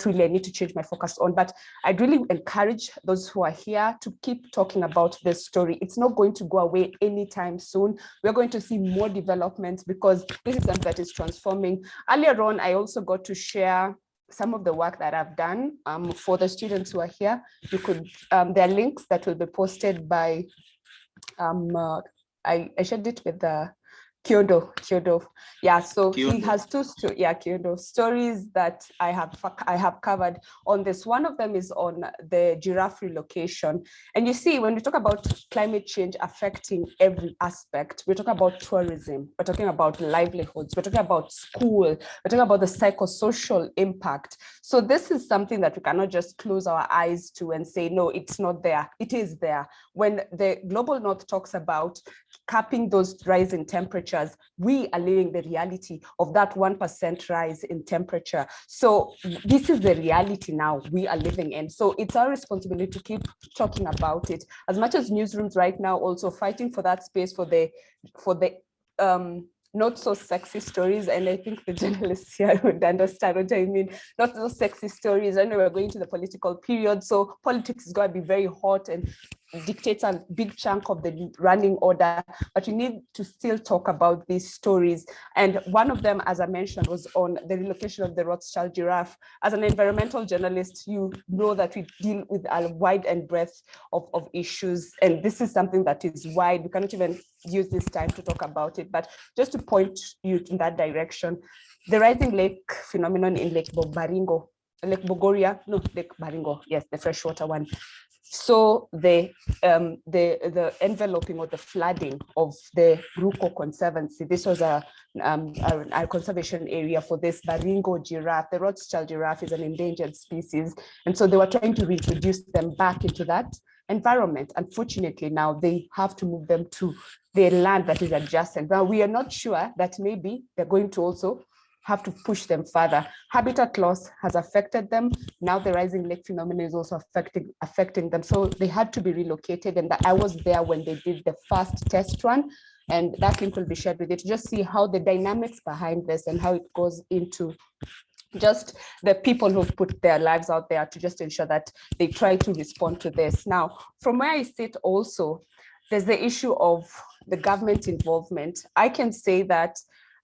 really I need to change my focus on. But I'd really encourage those who are here to keep talking about this story. It's not going to go away anytime soon. We're going to see more developments because this is something that is transforming. Earlier on, I also got to share some of the work that I've done um, for the students who are here. You could, um, there are links that will be posted by, um, uh, I, I shared it with the Kyodo, Kyodo. Yeah, so Kyodo. he has two yeah, Kyodo stories that I have I have covered on this. One of them is on the giraffe relocation. And you see, when we talk about climate change affecting every aspect, we're talking about tourism, we're talking about livelihoods, we're talking about school, we're talking about the psychosocial impact. So this is something that we cannot just close our eyes to and say, no, it's not there. It is there. When the Global North talks about capping those rising temperatures, we are living the reality of that 1% rise in temperature. So this is the reality now we are living in. So it's our responsibility to keep talking about it. As much as newsrooms right now also fighting for that space for the for the um, not so sexy stories and i think the journalists here would understand what i mean not so sexy stories i know we're going to the political period so politics is going to be very hot and dictates a big chunk of the running order, but you need to still talk about these stories. And one of them, as I mentioned, was on the relocation of the Rothschild giraffe. As an environmental journalist, you know that we deal with a wide and breadth of, of issues. And this is something that is wide. We cannot even use this time to talk about it. But just to point you in that direction, the rising lake phenomenon in Lake Baringo Lake Bogoria, no, Lake Baringo, yes, the freshwater one, so the um, the the enveloping or the flooding of the Ruko Conservancy. This was a, um, a, a, conservation area for this Baringo giraffe. The Rothschild giraffe is an endangered species, and so they were trying to reintroduce them back into that environment. Unfortunately, now they have to move them to the land that is adjacent. Now we are not sure that maybe they're going to also have to push them further. Habitat loss has affected them. Now the rising lake phenomenon is also affecting, affecting them. So they had to be relocated. And I was there when they did the first test run. And that link will be shared with you to just see how the dynamics behind this and how it goes into just the people who've put their lives out there to just ensure that they try to respond to this. Now, from where I sit also, there's the issue of the government involvement. I can say that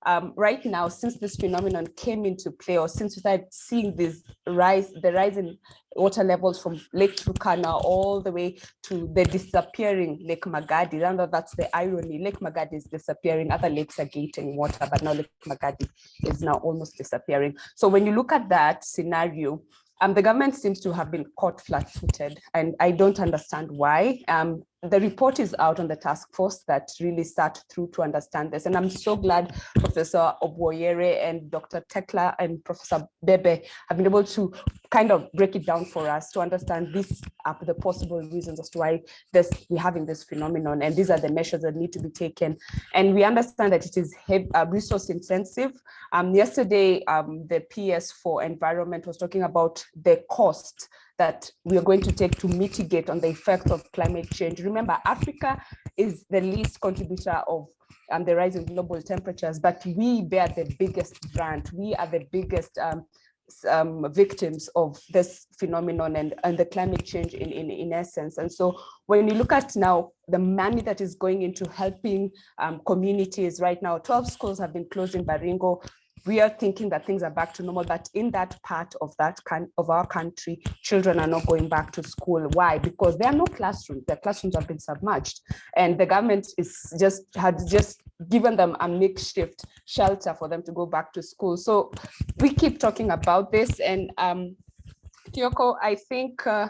um, right now, since this phenomenon came into play, or since we started seeing this rise, the rise in water levels from Lake Turkana all the way to the disappearing Lake Magadi. And that's the irony. Lake Magadi is disappearing, other lakes are gaining water, but now Lake Magadi is now almost disappearing. So when you look at that scenario, um, the government seems to have been caught flat-footed, and I don't understand why. Um, the report is out on the task force that really sat through to understand this. And I'm so glad Professor Obwoyere and Dr. Thecla and Professor Bebe have been able to kind of break it down for us to understand these are the possible reasons as to why this we're having this phenomenon. And these are the measures that need to be taken. And we understand that it is heavy, uh, resource intensive. Um, yesterday, um, the PS for environment was talking about the cost that we are going to take to mitigate on the effects of climate change. Remember, Africa is the least contributor of um, the rise in global temperatures, but we bear the biggest brunt. We are the biggest um, um, victims of this phenomenon and, and the climate change in, in, in essence. And so when you look at now the money that is going into helping um, communities right now, 12 schools have been closed in Baringo, we are thinking that things are back to normal, but in that part of that kind of our country, children are not going back to school. Why? Because there are no classrooms. The classrooms have been submerged, and the government is just had just given them a makeshift shelter for them to go back to school. So we keep talking about this, and um, Kyoko, I think. Uh,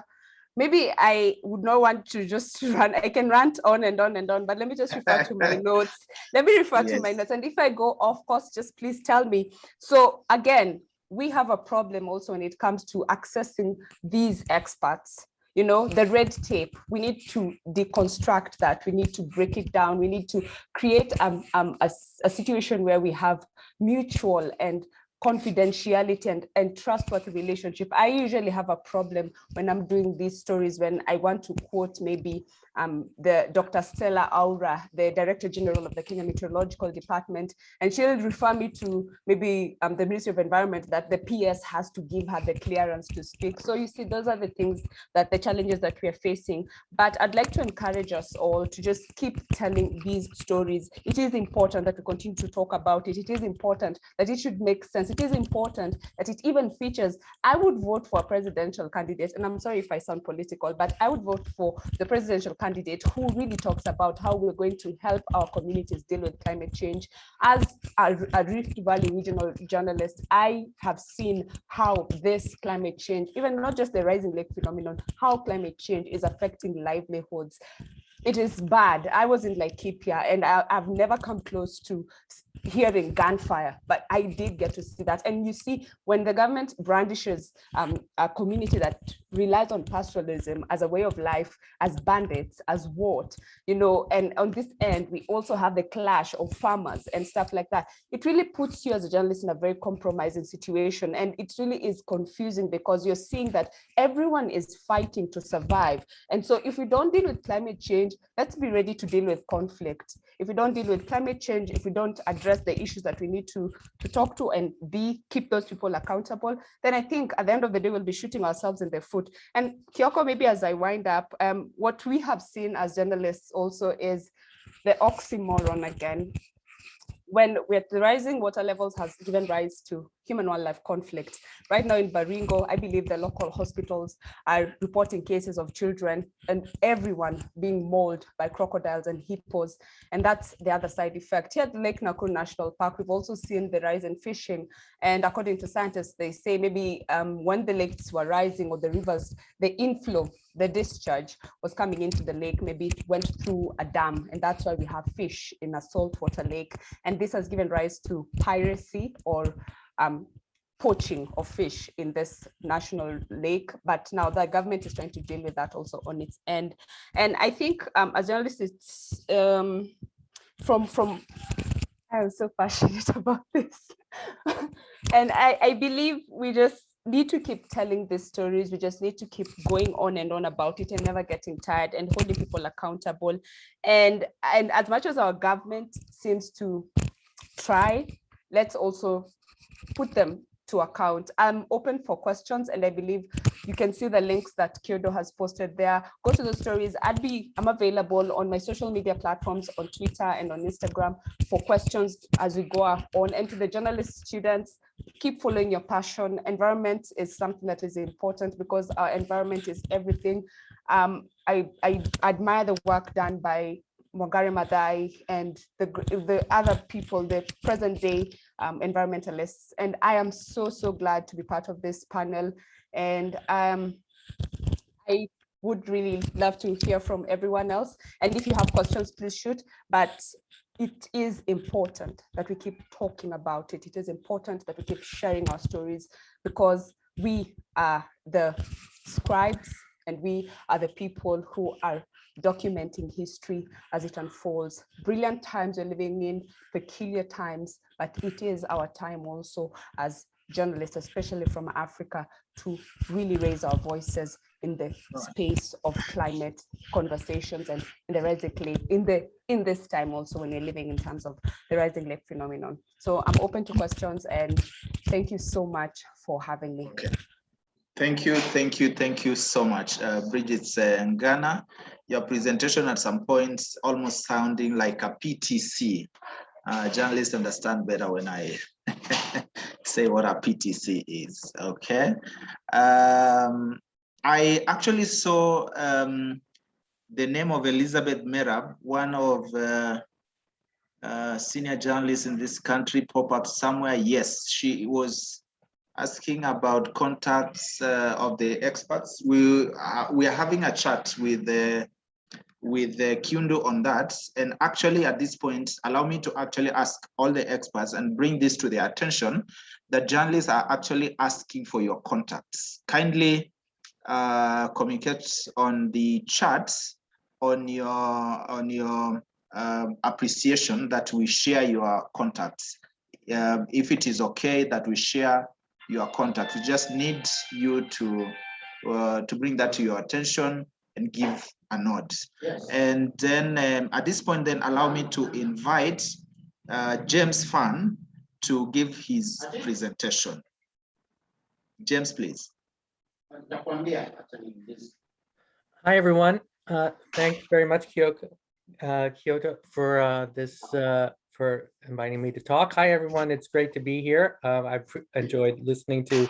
maybe I would not want to just run, I can rant on and on and on, but let me just refer to my notes. Let me refer yes. to my notes. And if I go off course, just please tell me. So again, we have a problem also when it comes to accessing these experts you know the red tape we need to deconstruct that we need to break it down we need to create um, um, a, a situation where we have mutual and confidentiality and, and trustworthy relationship. I usually have a problem when I'm doing these stories when I want to quote maybe um, the Dr. Stella Aura, the Director General of the Kenya Meteorological Department, and she'll refer me to maybe um, the Ministry of Environment that the PS has to give her the clearance to speak. So you see, those are the things that the challenges that we are facing. But I'd like to encourage us all to just keep telling these stories. It is important that we continue to talk about it. It is important that it should make sense. It is important that it even features. I would vote for a presidential candidate, and I'm sorry if I sound political, but I would vote for the presidential candidate who really talks about how we're going to help our communities deal with climate change. As a, a Rift Valley regional journalist, I have seen how this climate change, even not just the rising lake phenomenon, how climate change is affecting livelihoods it is bad. I was in Laikipia and I, have never come close to hearing gunfire, but I did get to see that. And you see, when the government brandishes um, a community that relies on pastoralism as a way of life, as bandits, as what, you know, and on this end, we also have the clash of farmers and stuff like that. It really puts you as a journalist in a very compromising situation. And it really is confusing because you're seeing that everyone is fighting to survive. And so if we don't deal with climate change, let's be ready to deal with conflict. If we don't deal with climate change, if we don't address the issues that we need to, to talk to and be, keep those people accountable, then I think at the end of the day, we'll be shooting ourselves in the foot. And Kyoko, maybe as I wind up, um, what we have seen as journalists also is the oxymoron again when with the rising water levels has given rise to human wildlife conflict. Right now in Baringo, I believe the local hospitals are reporting cases of children and everyone being mauled by crocodiles and hippos. And that's the other side effect. Here at Lake Nakuru National Park, we've also seen the rise in fishing. And according to scientists, they say maybe um, when the lakes were rising or the rivers, the inflow the discharge was coming into the lake, maybe it went through a dam, and that's why we have fish in a saltwater lake. And this has given rise to piracy or um, poaching of fish in this national lake. But now the government is trying to deal with that also on its end. And I think um, as journalists, it's um, from, from I'm so passionate about this. and I, I believe we just need to keep telling these stories. We just need to keep going on and on about it and never getting tired and holding people accountable. And, and as much as our government seems to try, let's also put them to account. I'm open for questions and I believe you can see the links that Kyodo has posted there. Go to the stories. I'd be, I'm available on my social media platforms on Twitter and on Instagram for questions as we go on. And to the journalist students, keep following your passion. Environment is something that is important because our environment is everything. Um, I, I admire the work done by Wangari Maathai and the, the other people, the present day um, environmentalists. And I am so, so glad to be part of this panel. And um, I would really love to hear from everyone else. And if you have questions, please shoot. But it is important that we keep talking about it. It is important that we keep sharing our stories because we are the scribes and we are the people who are documenting history as it unfolds. Brilliant times we're living in, peculiar times, but it is our time also as journalists, especially from Africa, to really raise our voices in the space of climate conversations and in the rising lake, in the in this time also when you're living in terms of the rising lake phenomenon. So I'm open to questions and thank you so much for having me. Okay. Thank you, thank you, thank you so much, uh, Bridget uh, Ngana. Your presentation at some points almost sounding like a PTC. Uh, journalists understand better when I say what a PTC is, okay? Um, I actually saw um, the name of Elizabeth Merab, one of uh, uh, senior journalists in this country pop up somewhere. Yes, she was asking about contacts uh, of the experts. We uh, we are having a chat with the with the Kiundu on that. And actually at this point, allow me to actually ask all the experts and bring this to their attention that journalists are actually asking for your contacts. Kindly uh, communicate on the chat on your on your um, appreciation that we share your contacts. Um, if it is okay that we share your contact, we just need you to uh, to bring that to your attention and give nod. Yes. And then um, at this point, then allow me to invite uh, James Fahn to give his presentation. James, please. Hi, everyone. Uh, thanks very much, Kyoko, uh, Kyoto, for uh, this, uh, for inviting me to talk. Hi, everyone. It's great to be here. Uh, I've enjoyed listening to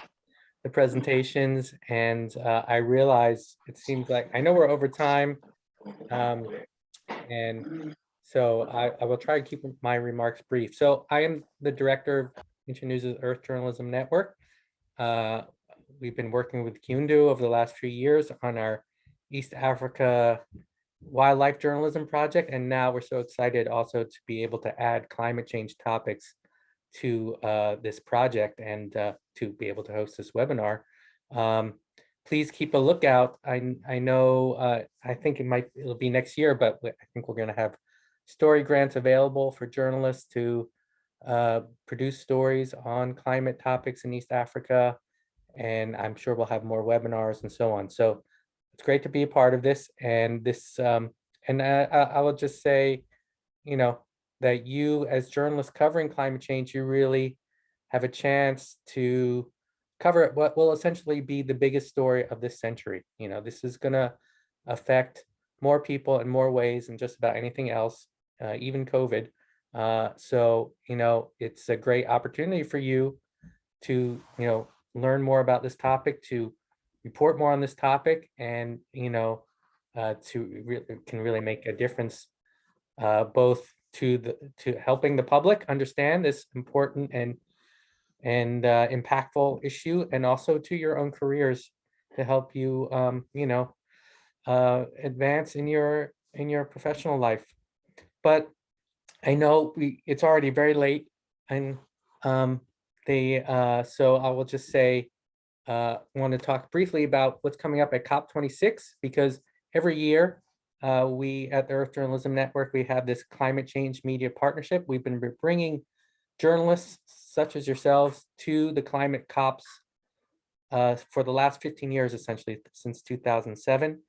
the presentations and uh, I realize it seems like, I know we're over time. Um, and so I, I will try to keep my remarks brief. So I am the director of Internews' Earth Journalism Network. Uh, we've been working with Kiundu over the last few years on our East Africa wildlife journalism project. And now we're so excited also to be able to add climate change topics to uh, this project and uh, to be able to host this webinar. Um, please keep a lookout. I, I know, uh, I think it might, it'll be next year, but I think we're gonna have story grants available for journalists to uh, produce stories on climate topics in East Africa. And I'm sure we'll have more webinars and so on. So it's great to be a part of this and this, um, and I, I will just say, you know, that you as journalists covering climate change, you really have a chance to cover what will essentially be the biggest story of this century. You know, this is gonna affect more people in more ways than just about anything else, uh, even COVID. Uh, so, you know, it's a great opportunity for you to, you know, learn more about this topic, to report more on this topic, and, you know, uh, to really can really make a difference uh, both to the to helping the public understand this important and and uh, impactful issue, and also to your own careers to help you, um, you know, uh, advance in your in your professional life. But I know we it's already very late, and um, they uh, so I will just say uh, want to talk briefly about what's coming up at COP26 because every year uh, we at the Earth Journalism Network, we have this climate change media partnership. We've been bringing journalists such as yourselves to the climate COPs uh, for the last 15 years, essentially since 2007.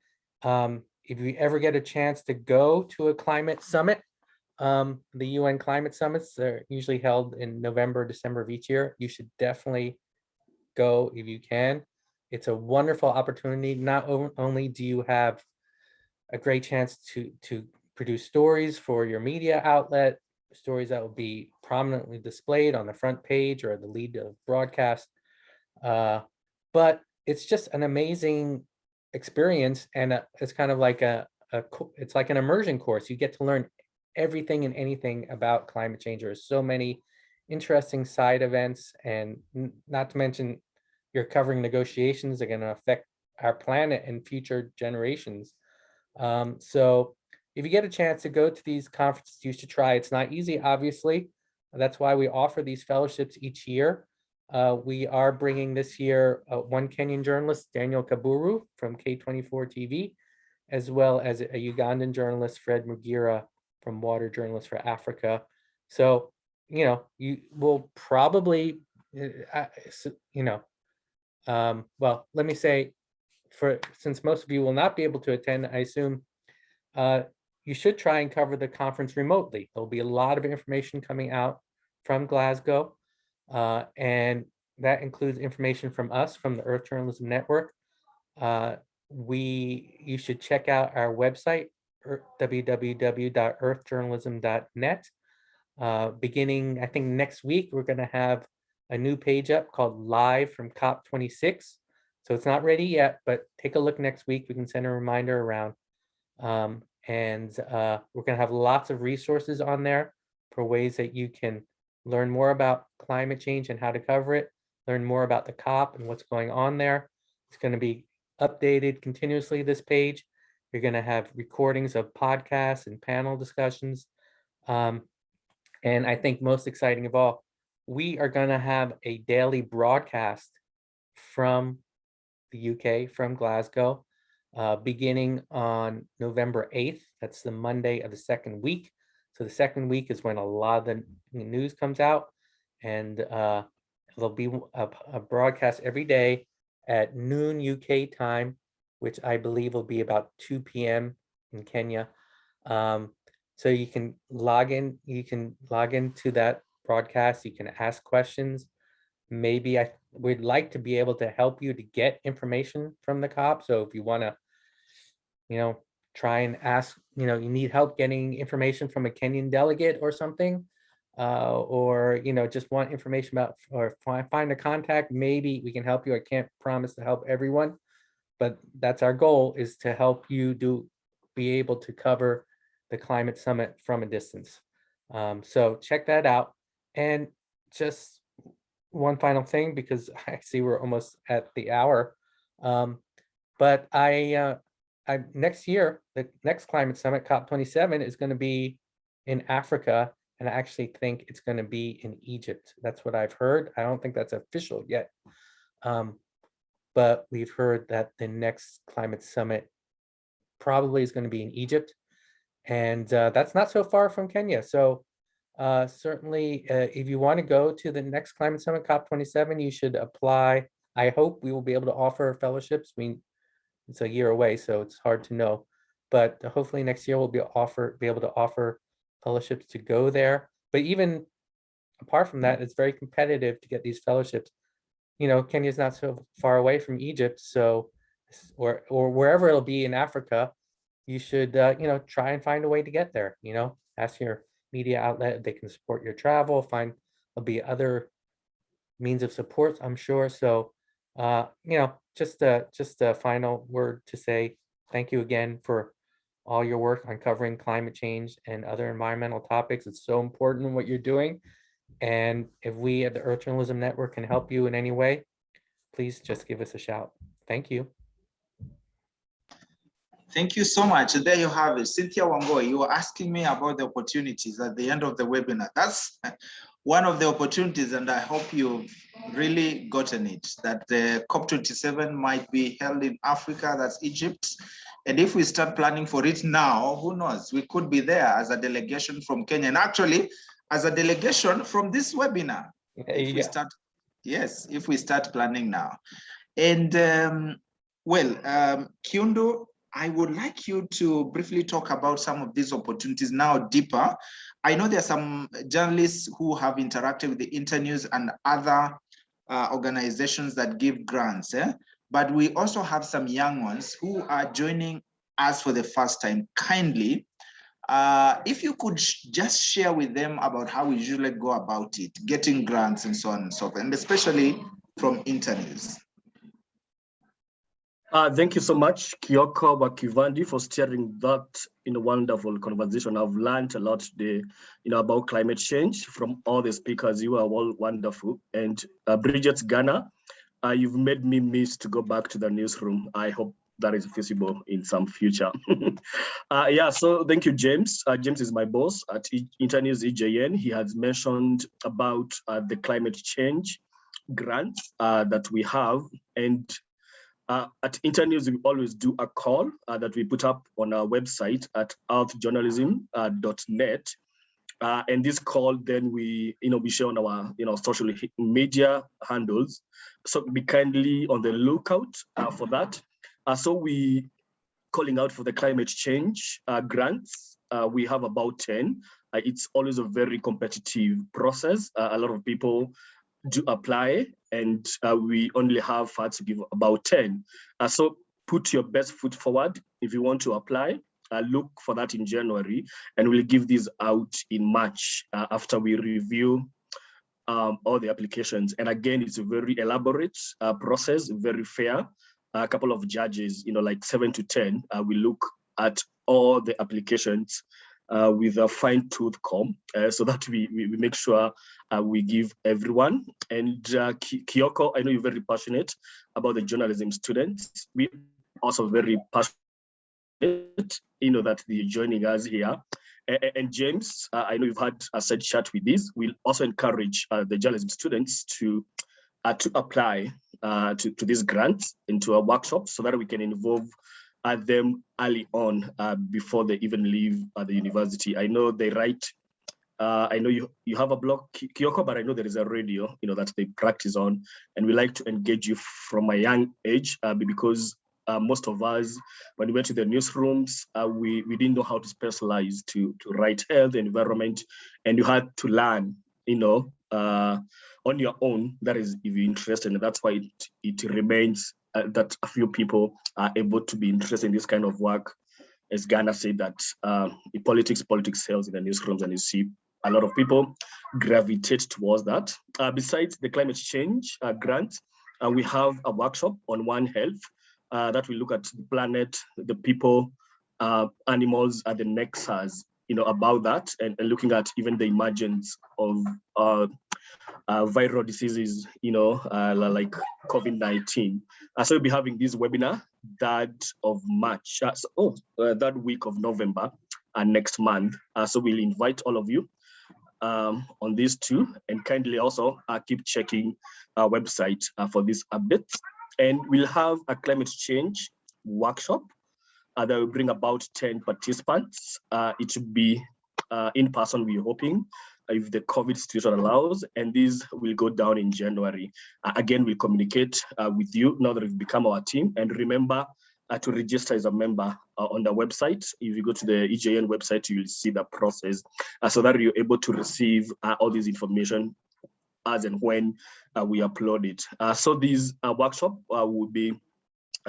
Um, if you ever get a chance to go to a climate summit, um, the UN climate summits are usually held in November, December of each year. You should definitely go if you can. It's a wonderful opportunity. Not only do you have a great chance to to produce stories for your media outlet, stories that will be prominently displayed on the front page or the lead of broadcast. Uh, but it's just an amazing experience, and uh, it's kind of like a, a it's like an immersion course. You get to learn everything and anything about climate change. There's so many interesting side events, and not to mention you're covering negotiations that are going to affect our planet and future generations. Um, so if you get a chance to go to these conferences, you should try. It's not easy, obviously. That's why we offer these fellowships each year. Uh, we are bringing this year uh, one Kenyan journalist, Daniel Kaburu from K24 TV, as well as a Ugandan journalist, Fred Mugira from Water Journalists for Africa. So, you know, you will probably, uh, uh, you know, um, well, let me say, for since most of you will not be able to attend, I assume uh, you should try and cover the conference remotely. There'll be a lot of information coming out from Glasgow, uh, and that includes information from us, from the Earth Journalism Network. Uh, we, you should check out our website, www.earthjournalism.net. Uh, beginning, I think next week, we're going to have a new page up called Live from COP26. So it's not ready yet, but take a look next week. We can send a reminder around. Um, and uh, we're going to have lots of resources on there for ways that you can learn more about climate change and how to cover it, learn more about the COP and what's going on there. It's going to be updated continuously, this page. You're going to have recordings of podcasts and panel discussions. Um, and I think most exciting of all, we are going to have a daily broadcast from the UK, from Glasgow, uh, beginning on November 8th. That's the Monday of the second week. So the second week is when a lot of the news comes out, and uh, there'll be a, a broadcast every day at noon UK time, which I believe will be about 2 p.m. in Kenya. Um, so you can log in, you can log into that broadcast, you can ask questions. Maybe I would like to be able to help you to get information from the COP. So if you want to, you know, try and ask, you know, you need help getting information from a Kenyan delegate or something, uh, or, you know, just want information about, or fi- find a contact, maybe we can help you. I can't promise to help everyone, but that's our goal is to help you do, be able to cover the climate summit from a distance. Um, so check that out. And just one final thing, because I see we're almost at the hour. Um, but I, uh, I, next year, the next climate summit, COP twenty-seven, is gonna be in Africa. And I actually think it's gonna be in Egypt. That's what I've heard. I don't think that's official yet. Um, but we've heard that the next climate summit probably is gonna be in Egypt. And uh, that's not so far from Kenya. So uh, certainly, uh, if you want to go to the next Climate Summit COP27, you should apply. I hope we will be able to offer fellowships. We, it's a year away, so it's hard to know. But hopefully next year we'll be offer be able to offer fellowships to go there. But even apart from that, it's very competitive to get these fellowships. You know, Kenya's not so far away from Egypt, so or or wherever it'll be in Africa, you should uh, you know try and find a way to get there. You know, ask your media outlet they can support your travel. Find there'll be other means of support, I'm sure. So, uh, you know, just a just a final word to say thank you again for all your work on covering climate change and other environmental topics. It's so important what you're doing. And if we at the Earth Journalism Network can help you in any way, please just give us a shout. Thank you. Thank you so much. There you have it. Cynthia Wangoi, you were asking me about the opportunities at the end of the webinar. That's one of the opportunities, and I hope you've really gotten it, that the COP27 might be held in Africa, that's Egypt. And if we start planning for it now, who knows, we could be there as a delegation from Kenya. And actually, as a delegation from this webinar, if we start, yes, if we start planning now. And um, well, um, Kiundu, I would like you to briefly talk about some of these opportunities now deeper. I know there are some journalists who have interacted with the internews and other uh, organizations that give grants, eh? but we also have some young ones who are joining us for the first time. Kindly, uh, if you could just share with them about how we usually go about it, getting grants and so on and so forth, and especially from Internews. Uh, thank you so much, Kioko Wakivandi, for steering that in a wonderful conversation. I've learned a lot today, you know, about climate change from all the speakers. You are all wonderful. And uh, Bridget Ghana, uh, you've made me miss to go back to the newsroom. I hope that is feasible in some future. uh, yeah, so thank you, James. Uh, James is my boss at Internews EJN. He has mentioned about uh, the climate change grant uh, that we have. And uh, at Internews, we always do a call uh, that we put up on our website at earthjournalism.net. Uh, and this call, then we, you know, we share on our, you know, social media handles. So be kindly on the lookout uh, for that. Uh, so we calling out for the climate change uh, grants. we have about 10. it's always a very competitive process. a lot of people do apply and uh, we only have funds to give about 10. Uh, so put your best foot forward if you want to apply. Uh, look for that in January and we'll give these out in March uh, after we review um, all the applications. And again, it's a very elaborate uh, process, very fair. A couple of judges, you know, like seven to 10, uh, we look at all the applications uh, with a fine tooth comb uh, so that we, we, we make sure uh, we give everyone. And uh, Kyoko, I know you're very passionate about the journalism students. We also very passionate, you know, that they're joining us here. And, James, uh, I know you've had a side chat with this. We'll also encourage uh, the journalism students to to apply to, to grants into a workshop so that we can involve at them early on uh, before they even leave uh, the university. I know they write, uh, I know you, you have a blog, Kyoko, but I know there is a radio, you know, that they practice on. And we like to engage you from a young age uh, because uh, most of us, when we went to the newsrooms, uh, we, we didn't know how to specialize to, to write health environment, and you had to learn, you know, on your own. That is, if you're interested, and that's why it, it remains uh, that a few people are able to be interested in this kind of work. As Ghana said that uh, politics, politics sells in the newsrooms and you see a lot of people gravitate towards that. Uh, besides the climate change uh, grant, uh, we have a workshop on One Health uh, that will look at the planet, the people, animals, and the nexus you know, about that and, and, looking at even the emergence of uh, uh, viral diseases, you know, uh, like COVID-19. Uh, so we'll be having this webinar that of March, uh, so, oh, uh, that week of November and next month. Uh, so we'll invite all of you um, on these two and kindly also keep checking our website for these updates. And we'll have a climate change workshop that will bring about 10 participants. it should be in person, we're hoping, if the COVID situation allows, and these will go down in January. Uh, again, we'll communicate uh, with you now that you've become our team. And remember uh, to register as a member uh, on the website. If you go to the EJN website, you'll see the process uh, so that you're able to receive uh, all this information as and when we upload it. so this workshop will be uh,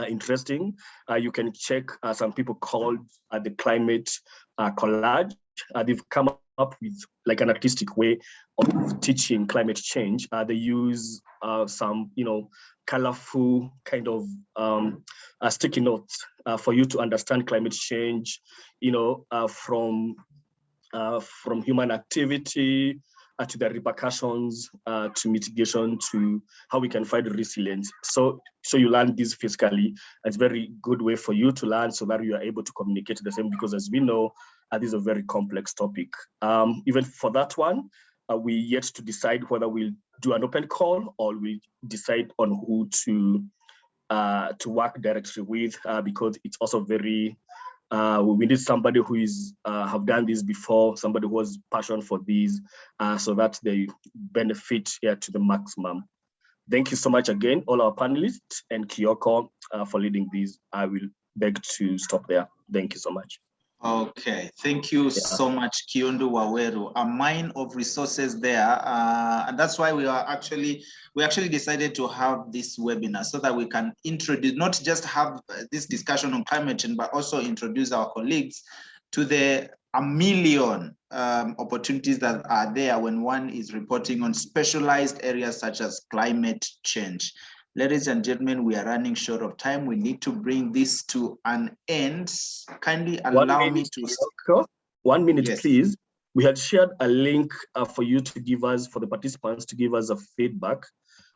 interesting. Uh, you can check uh, some people called the climate collage. they've come up with like an artistic way of teaching climate change. Uh, they use uh, some, you know, colorful kind of um, uh, sticky notes uh, for you to understand climate change, you know, uh, from uh, from human activity to the repercussions, to mitigation, to how we can find resilience. So, so you learn this physically. It's a very good way for you to learn so that you are able to communicate the same because as we know, uh, this is a very complex topic. Um, even for that one, uh, we yet to decide whether we'll do an open call or we decide on who to uh, to work directly with uh, because it's also very uh, we need somebody who is uh, have done this before, somebody who has passion for these, uh, so that they benefit here to the maximum. Thank you so much again, all our panelists and Kyoko uh, for leading these. I will beg to stop there. Thank you so much. Okay, thank you so much, Kiundu Waweru, a mine of resources there. Uh, and that's why we are actually, we actually decided to have this webinar so that we can introduce, not just have this discussion on climate change, but also introduce our colleagues to the a million um, opportunities that are there when one is reporting on specialized areas such as climate change. Ladies and gentlemen, we are running short of time. We need to bring this to an end. Kindly allow me to. One minute, Yes. please. We had shared a link uh, for you to give us, for the participants to give us a feedback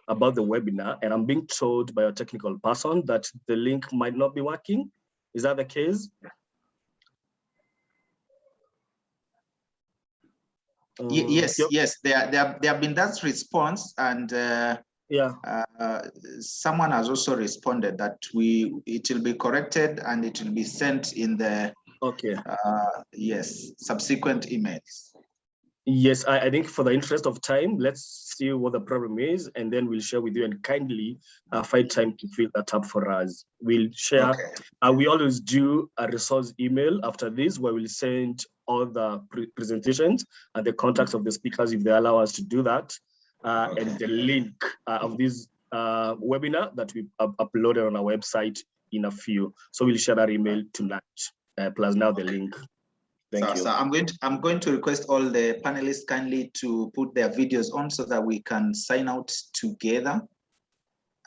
about the webinar. And I'm being told by a technical person that the link might not be working. Is that the case? Um, Yes, yep, yes, there, there, there have been that response and uh, Yeah, uh, someone has also responded that we, it will be corrected and it will be sent in the, okay. uh, yes, subsequent emails. Yes, I, I think for the interest of time, let's see what the problem is, and then we'll share with you and kindly uh, find time to fill that up for us. We'll share, Okay, uh, we always do a resource email after this where we'll send all the pre- presentations and the contacts of the speakers if they allow us to do that. Uh, Okay. and the link uh, of this uh, webinar that we up- uploaded on our website in a few. So we'll share that email tonight, uh, plus now the link. Thank so, you. so I'm going to, I'm going to request all the panelists kindly to put their videos on so that we can sign out together.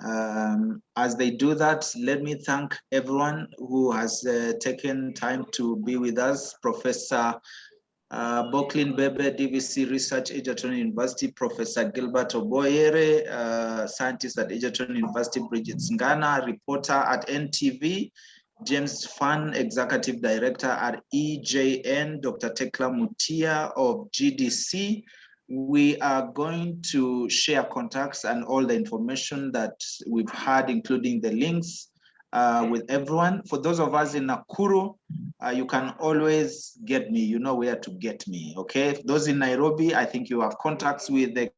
Um, as they do that, let me thank everyone who has uh, taken time to be with us. Professor uh, Bebe, DVC Research, Egerton University, Professor Gilbert Obwoyere, uh, scientist at Egerton University, Bridget Ngana, reporter at NTV, James Fahn, Executive Director at EJN, Dr. Thecla Mutia of GDC. We are going to share contacts and all the information that we've had, including the links uh, with everyone. For those of us in Nakuru, uh, you can always get me. You know where to get me, okay? Those in Nairobi, I think you have contacts with the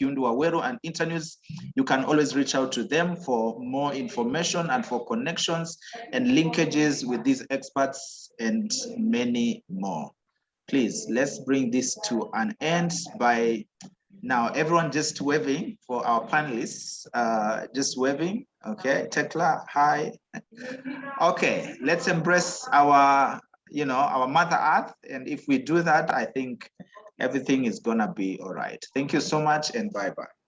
Kiundu Waweru and Internews. You can always reach out to them for more information and for connections and linkages with these experts and many more. Please, let's bring this to an end by now everyone just waving for our panelists, uh, just waving, okay? Thecla, hi. Okay, let's embrace our, you know, our mother earth. And if we do that, I think everything is gonna be all right. Thank you so much and bye-bye.